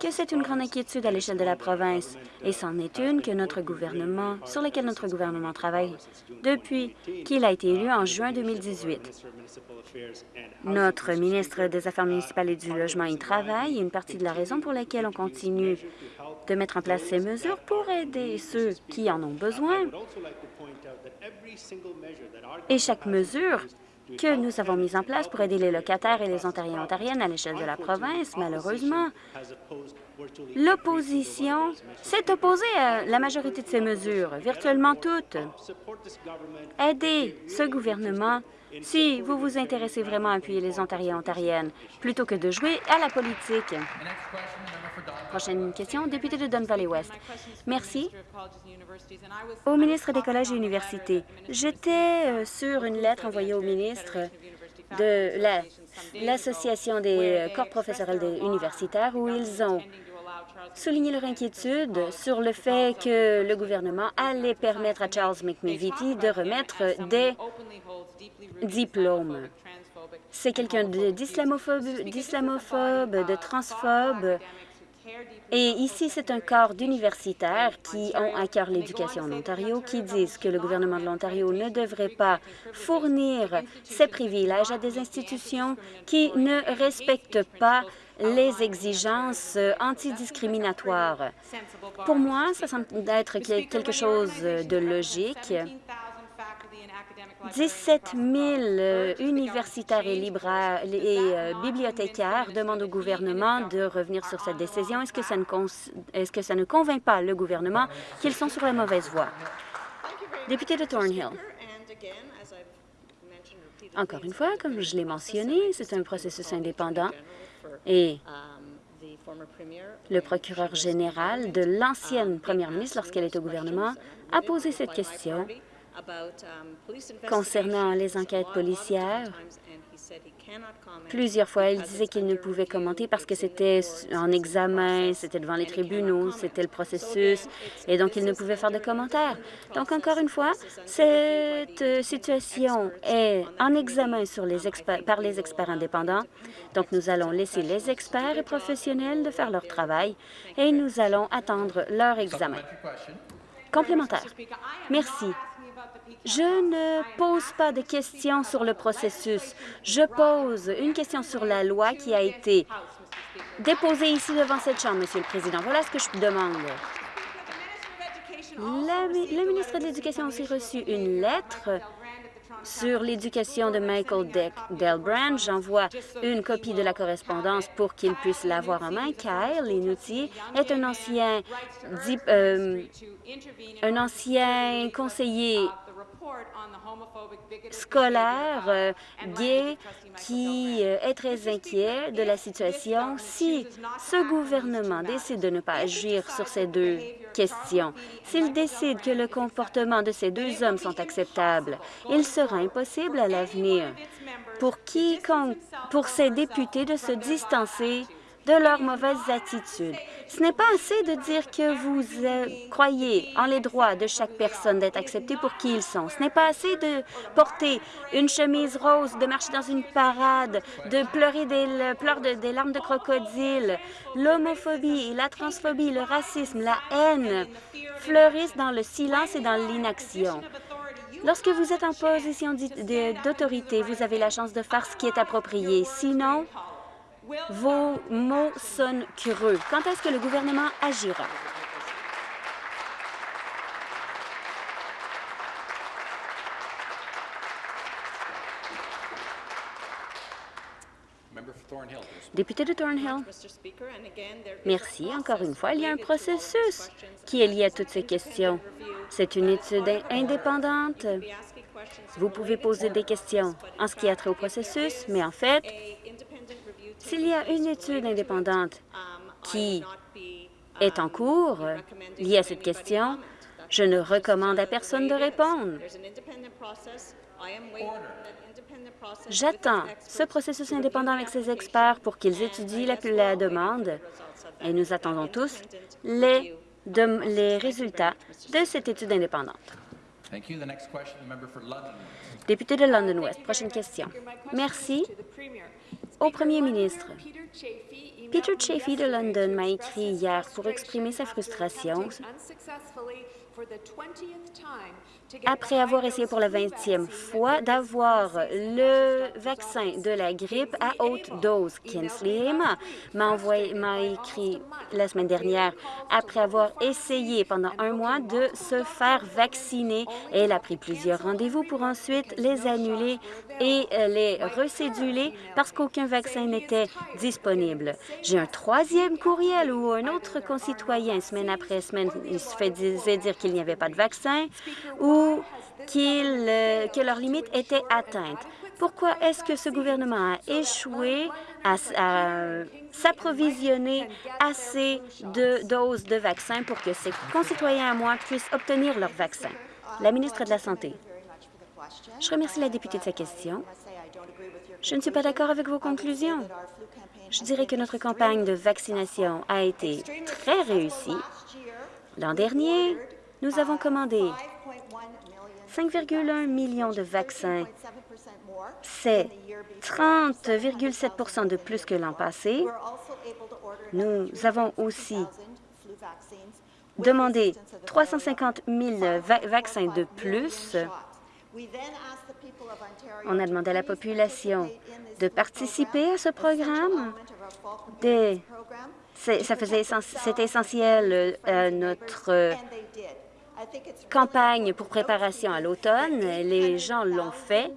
que c'est une grande inquiétude à l'échelle de la province, et c'en est une que notre gouvernement, sur laquelle notre gouvernement travaille depuis qu'il a été élu en juin 2018. Notre ministre des Affaires municipales et du Logement y travaille, une partie de la raison pour laquelle on continue de mettre en place ces mesures pour aider ceux qui en ont besoin. Et chaque mesure que nous avons mise en place pour aider les locataires et les Ontariens et Ontariennes à l'échelle de la province, malheureusement, l'opposition s'est opposée à la majorité de ces mesures, virtuellement toutes. Aidez ce gouvernement si vous vous intéressez vraiment à appuyer les Ontariens et Ontariennes, plutôt que de jouer à la politique. Prochaine question, député de Don Valley West. Merci. Au ministre des Collèges et Universités, j'étais euh, sur une lettre envoyée au ministre de la- l'Association des euh, corps professionnels universitaires où ils ont souligné leur inquiétude sur le fait que le gouvernement allait permettre à Charles McMivity de remettre des diplômes. C'est quelqu'un d'islamophobe, d'islamophobe, de transphobe. Et ici, c'est un corps d'universitaires qui ont à cœur l'éducation en Ontario, qui disent que le gouvernement de l'Ontario ne devrait pas fournir ses privilèges à des institutions qui ne respectent pas les exigences antidiscriminatoires. Pour moi, ça semble être quel- quelque chose de logique. 17 000 euh, universitaires et, euh, bibliothécaires demandent au gouvernement de revenir sur cette décision. Est-ce que ça ne, cons- est-ce que ça ne convainc pas le gouvernement qu'ils sont sur la mauvaise voie? Député de Thornhill. Encore une fois, comme je l'ai mentionné, c'est un processus indépendant et le procureur général de l'ancienne première ministre, lorsqu'elle est au gouvernement, a posé cette question concernant les enquêtes policières. Plusieurs fois, il disait qu'il ne pouvait commenter parce que c'était en examen, c'était devant les tribunaux, c'était le processus, et donc il ne pouvait faire de commentaires. Donc, encore une fois, cette situation est en examen sur les experts- par les experts indépendants. Donc, nous allons laisser les experts et professionnels de faire leur travail et nous allons attendre leur examen. Complémentaire. Merci. Je ne pose pas de questions sur le processus. Je pose une question sur la loi qui a été déposée ici devant cette Chambre, Monsieur le Président. Voilà ce que je demande. Le ministre de l'Éducation a aussi reçu une lettre sur l'éducation de Michael Deck Delbrand. J'envoie une copie de la correspondance pour qu'il puisse l'avoir en main. Kyle Inuti est un ancien, euh, un ancien conseiller scolaire euh, gay qui euh, est très inquiet de la situation. Si ce gouvernement décide de ne pas agir sur ces deux questions, s'il décide que le comportement de ces deux hommes sont acceptables, il sera impossible à l'avenir pour quiconque, pour ces députés de se distancer de leurs mauvaises attitudes. Ce n'est pas assez de dire que vous euh, croyez en les droits de chaque personne d'être acceptée pour qui ils sont. Ce n'est pas assez de porter une chemise rose, de marcher dans une parade, de pleurer des le- pleurs de, des larmes de crocodile. L'homophobie, la transphobie, le racisme, la haine fleurissent dans le silence et dans l'inaction. Lorsque vous êtes en position d'autorité, vous avez la chance de faire ce qui est approprié. Sinon, vos mots sonnent creux. Quand est-ce que le gouvernement agira? Député de Thornhill. Merci. Encore une fois, il y a un processus qui est lié à toutes ces questions. C'est une étude in- indépendante. Vous pouvez poser des questions en ce qui a trait au processus, mais en fait, s'il y a une étude indépendante qui est en cours liée à cette question, je ne recommande à personne de répondre. J'attends ce processus indépendant avec ses experts pour qu'ils étudient la, la demande et nous attendons tous les, de- les résultats de cette étude indépendante. Député de London West, prochaine question. Merci au premier ministre. Peter Chafee de London m'a écrit hier pour exprimer sa frustration après avoir essayé pour la 20e fois d'avoir le vaccin de la grippe à haute dose. Kinsley Emma m'a écrit la semaine dernière après avoir essayé pendant un mois de se faire vacciner. Elle a pris plusieurs rendez-vous pour ensuite les annuler et les recéduler parce qu'aucun vaccin n'était disponible. J'ai un troisième courriel où un autre concitoyen, semaine après semaine, il se faisait dire qu'il n'y avait pas de vaccin ou euh, que leur limite était atteinte. Pourquoi est-ce que ce gouvernement a échoué à s'approvisionner assez de doses de vaccins pour que ses concitoyens à moi puissent obtenir leur vaccin? La ministre de la Santé. Je remercie la députée de sa question. Je ne suis pas d'accord avec vos conclusions. Je dirais que notre campagne de vaccination a été très réussie. L'an dernier, nous avons commandé 5,1 millions de vaccins. C'est 30,7% de plus que l'an passé. Nous avons aussi demandé 350 000 va- vaccins de plus. On a demandé à la population de participer à ce programme. Des- ça faisait C'était essentiel à notre euh, campagne pour préparation à l'automne. Les gens l'ont fait.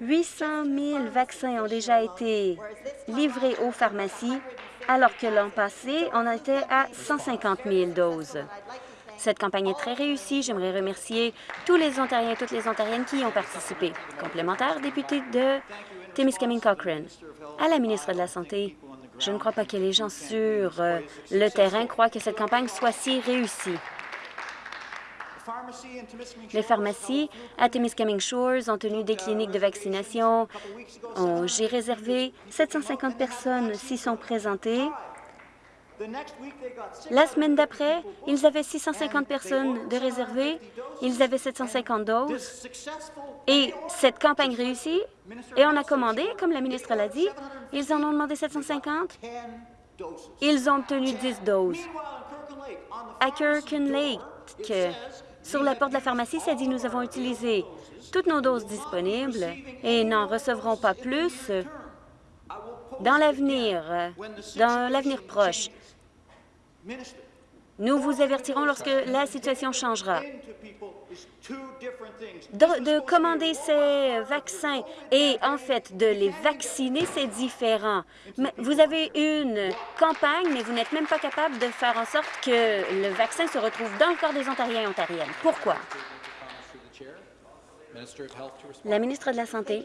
800 000 vaccins ont déjà été livrés aux pharmacies, alors que l'an passé, on était à 150 000 doses. Cette campagne est très réussie. J'aimerais remercier tous les Ontariens et toutes les Ontariennes qui y ont participé. Complémentaire, député de Témiscamingue Cochrane. À la ministre de la Santé, je ne crois pas que les gens sur euh, le terrain croient que cette campagne soit si réussie. Les pharmacies à Témiscamingue Shores ont tenu des cliniques de vaccination. On- J'ai réservé 750 personnes s'y sont présentées. La semaine d'après, ils avaient 650 personnes de réservées. Ils avaient 750 doses. Et cette campagne réussit. Et on a commandé, comme la ministre l'a dit, ils en ont demandé 750. Ils ont obtenu 10 doses. À Kirkland Lake, sur la porte de la pharmacie, ça dit nous avons utilisé toutes nos doses disponibles et n'en recevrons pas plus dans l'avenir, dans l'avenir proche. Nous vous avertirons lorsque la situation changera. De, de commander ces vaccins et en fait de les vacciner, c'est différent. Mais vous avez une campagne, mais vous n'êtes même pas capable de faire en sorte que le vaccin se retrouve dans le corps des Ontariens et Ontariennes. Pourquoi? La ministre de la Santé.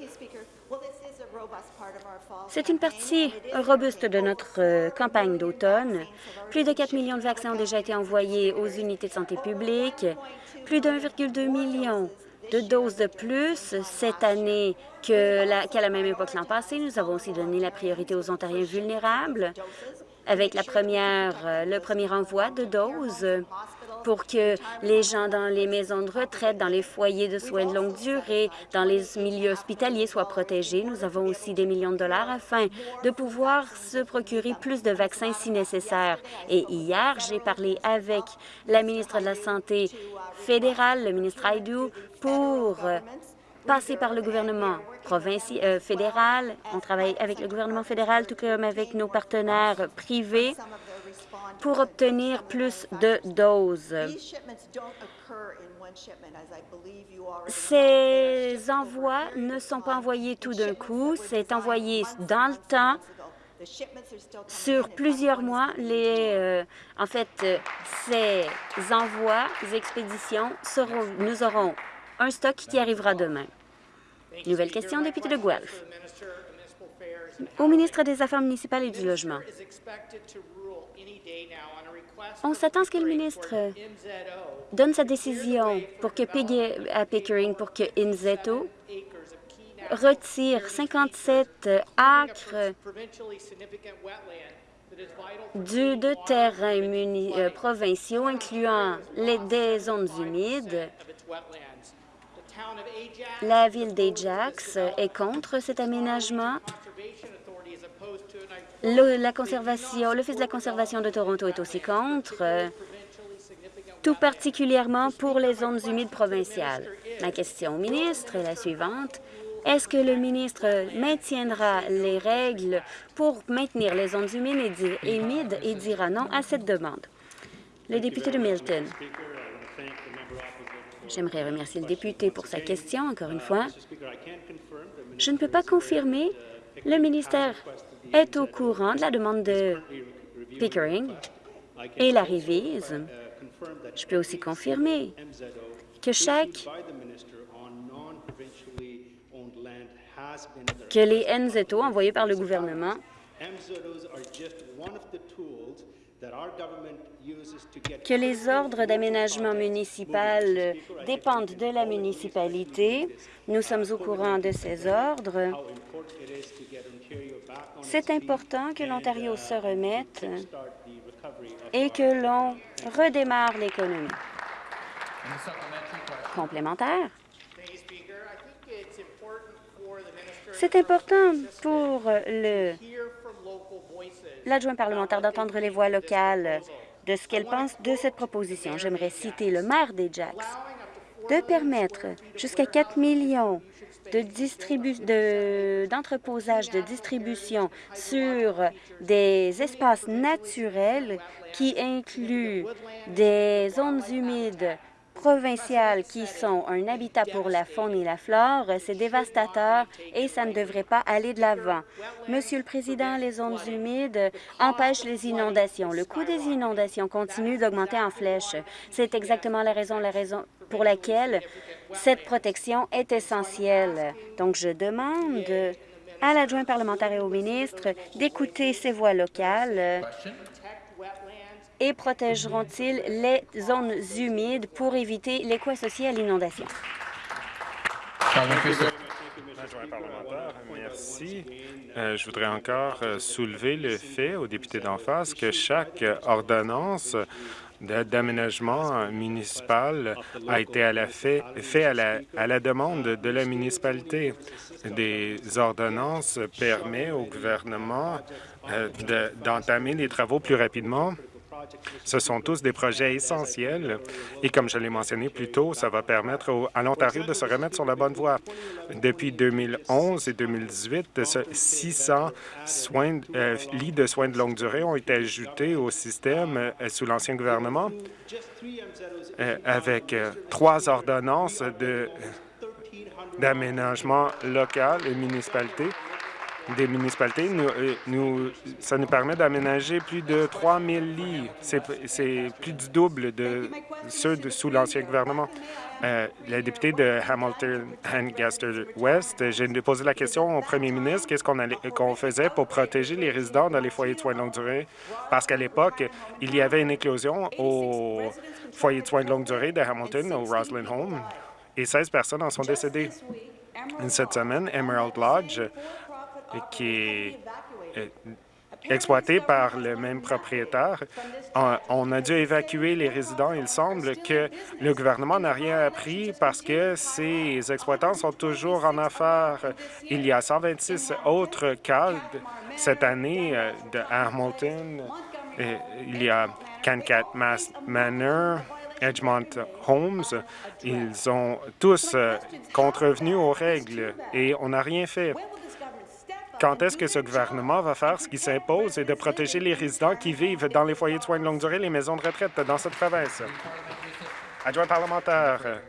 C'est une partie robuste de notre euh, campagne d'automne. Plus de 4 millions de vaccins ont déjà été envoyés aux unités de santé publique. Plus de 1,2 million de doses de plus cette année que la- qu'à la même époque l'an passé. Nous avons aussi donné la priorité aux Ontariens vulnérables avec euh, le premier envoi de doses pour que les gens dans les maisons de retraite, dans les foyers de soins de longue durée, dans les milieux hospitaliers soient protégés. Nous avons aussi des millions de dollars afin de pouvoir se procurer plus de vaccins si nécessaire. Et hier, j'ai parlé avec la ministre de la Santé fédérale, le ministre Haidou, pour euh, passer par le gouvernement provincial, euh, fédéral. On travaille avec le gouvernement fédéral, tout comme avec nos partenaires privés, pour obtenir plus de doses. Ces envois ne sont pas envoyés tout d'un coup, c'est envoyé dans le temps, sur plusieurs mois. Les, euh, en fait, ces envois, ces expéditions, seront, nous aurons un stock qui arrivera demain. Nouvelle question, député de Guelph. Au ministre des Affaires municipales et du Logement. On s'attend à ce que le ministre donne sa décision pour que à Pickering, pour que Inzeto retire 57 acres du, de terrains euh, provinciaux, incluant les, des zones humides. La ville d'Ajax est contre cet aménagement. Le, la conservation, l'Office de la conservation de Toronto est aussi contre, euh, tout particulièrement pour les zones humides provinciales. Ma question au ministre est la suivante. Est-ce que le ministre maintiendra les règles pour maintenir les zones humides et, humides et dira non à cette demande? Le député de Milton. J'aimerais remercier le député pour sa question, encore une fois. Je ne peux pas confirmer. Le ministère est au courant de la demande de Pickering et la révise. Je peux aussi confirmer que chaque que les NZO envoyés par le gouvernement que les ordres d'aménagement municipal dépendent de la municipalité. Nous sommes au courant de ces ordres. C'est important que l'Ontario se remette et que l'on redémarre l'économie. Complémentaire. C'est important pour l'adjoint parlementaire d'entendre les voix locales de ce qu'elle pense de cette proposition. J'aimerais citer le maire d'Ajax de permettre jusqu'à 4 millions de distribu- de- d'entreposage de, distribution sur des espaces naturels qui incluent des zones humides provinciales qui sont un habitat pour la faune et la flore, c'est dévastateur et ça ne devrait pas aller de l'avant. Monsieur le Président, les zones humides empêchent les inondations. Le coût des inondations continue d'augmenter en flèche. C'est exactement la raison, la raison pour laquelle cette protection est essentielle. Donc, je demande à l'adjoint parlementaire et au ministre d'écouter ces voix locales et protégeront-ils les zones humides pour éviter les coûts associés à l'inondation? Merci. Euh, je voudrais encore euh, soulever le fait aux députés d'en face que chaque euh, ordonnance d'aménagement municipal a été à la fait, fait à, la, à la demande de la municipalité. Des ordonnances permettent au gouvernement euh, de- d'entamer les travaux plus rapidement ce sont tous des projets essentiels et comme je l'ai mentionné plus tôt, ça va permettre au- à l'Ontario de se remettre sur la bonne voie. Depuis 2011 et 2018, ce 600 soins, euh, lits de soins de longue durée ont été ajoutés au système euh, sous l'ancien gouvernement euh, avec trois ordonnances de- d'aménagement local et municipalité des municipalités, euh, ça nous permet d'aménager plus de 3 000 lits. C'est plus du double de ceux de, sous l'ancien gouvernement. Euh, la députée de Hamilton Ancaster West, j'ai posé la question au premier ministre, qu'est-ce qu'on qu'on faisait pour protéger les résidents dans les foyers de soins de longue durée, parce qu'à l'époque, il y avait une éclosion au foyer de soins de longue durée de Hamilton, au Roslyn Home, et 16 personnes en sont décédées. Cette semaine, Emerald Lodge, qui est exploité par le même propriétaire. On- a dû évacuer les résidents. Il semble que le gouvernement n'a rien appris parce que ces exploitants sont toujours en affaires. Il y a 126 autres cas cette année euh, de Hamilton. Il y a Cancat Manor, Edgemont Homes. Ils ont tous euh, contrevenu aux règles et on n'a rien fait. Quand est-ce que ce gouvernement va faire ce qui s'impose et de protéger les résidents qui vivent dans les foyers de soins de longue durée, les maisons de retraite dans cette province? Adjoint parlementaire,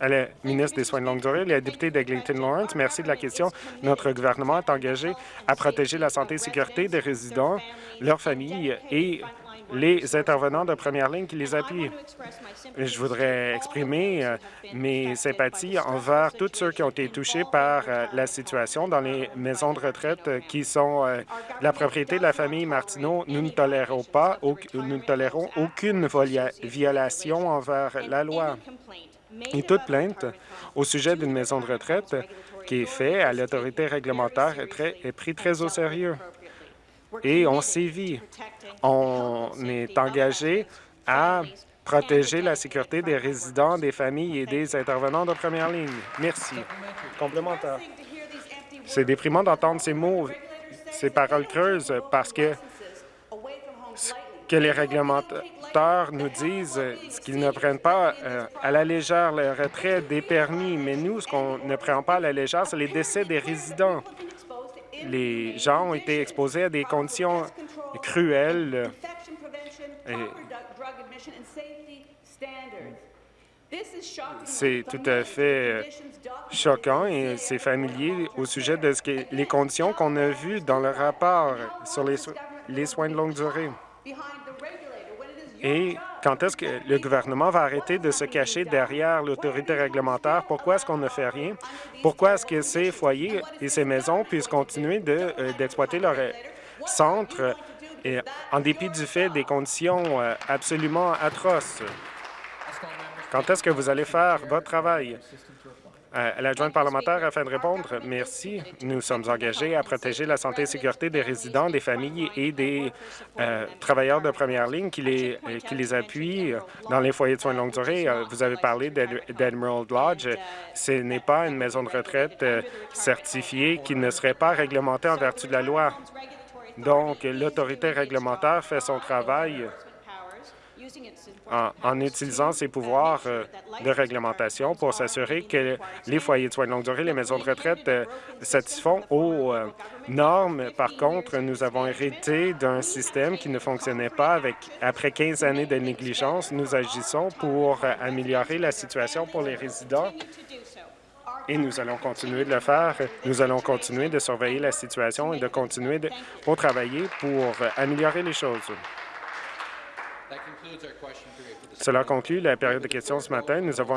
à la ministre des Soins de longue durée, la députée d'Eglinton Lawrence, merci de la question. Notre gouvernement est engagé à protéger la santé et sécurité des résidents, leurs familles et les intervenants de première ligne qui les appuient. Je voudrais exprimer euh, mes sympathies envers tous ceux qui ont été touchés par euh, la situation dans les maisons de retraite euh, qui sont la propriété de la famille Martineau. Nous ne tolérons pas, nous ne tolérons aucune violation envers la loi. Et toute plainte au sujet d'une maison de retraite qui est faite à l'autorité réglementaire est, très, est pris très au sérieux. Et on sévit. On est engagé à protéger la sécurité des résidents, des familles et des intervenants de première ligne. Merci. Complémentaire. C'est déprimant d'entendre ces mots, ces paroles creuses, parce que ce que les réglementateurs nous disent, ce qu'ils ne prennent pas euh, à la légère le retrait des permis, mais nous, ce qu'on ne prend pas à la légère, c'est les décès des résidents. Les gens ont été exposés à des conditions cruelles. Et c'est tout à fait choquant et c'est familier au sujet de ce que, les conditions qu'on a vues dans le rapport sur les soins de longue durée. Et quand est-ce que le gouvernement va arrêter de se cacher derrière l'autorité réglementaire? Pourquoi est-ce qu'on ne fait rien? Pourquoi est-ce que ces foyers et ces maisons puissent continuer d'exploiter de, euh, leur centre et, en dépit du fait des conditions euh, absolument atroces? Quand est-ce que vous allez faire votre travail? Euh, L'adjointe parlementaire, afin de répondre, merci. Nous sommes engagés à protéger la santé et sécurité des résidents, des familles et des euh, travailleurs de première ligne qui les, euh, qui les appuient dans les foyers de soins de longue durée. Vous avez parlé d'Emerald Lodge. Ce n'est pas une maison de retraite certifiée qui ne serait pas réglementée en vertu de la loi. Donc, l'autorité réglementaire fait son travail en, utilisant ses pouvoirs euh, de réglementation pour s'assurer que les foyers de soins de longue durée, les maisons de retraite euh, satisfont aux euh, normes. Par contre, nous avons hérité d'un système qui ne fonctionnait pas. Avec, après 15 années de négligence, nous agissons pour améliorer la situation pour les résidents et nous allons continuer de le faire. Nous allons continuer de surveiller la situation et de continuer de, pour travailler pour améliorer les choses. Cela conclut la période de questions ce matin. Nous avons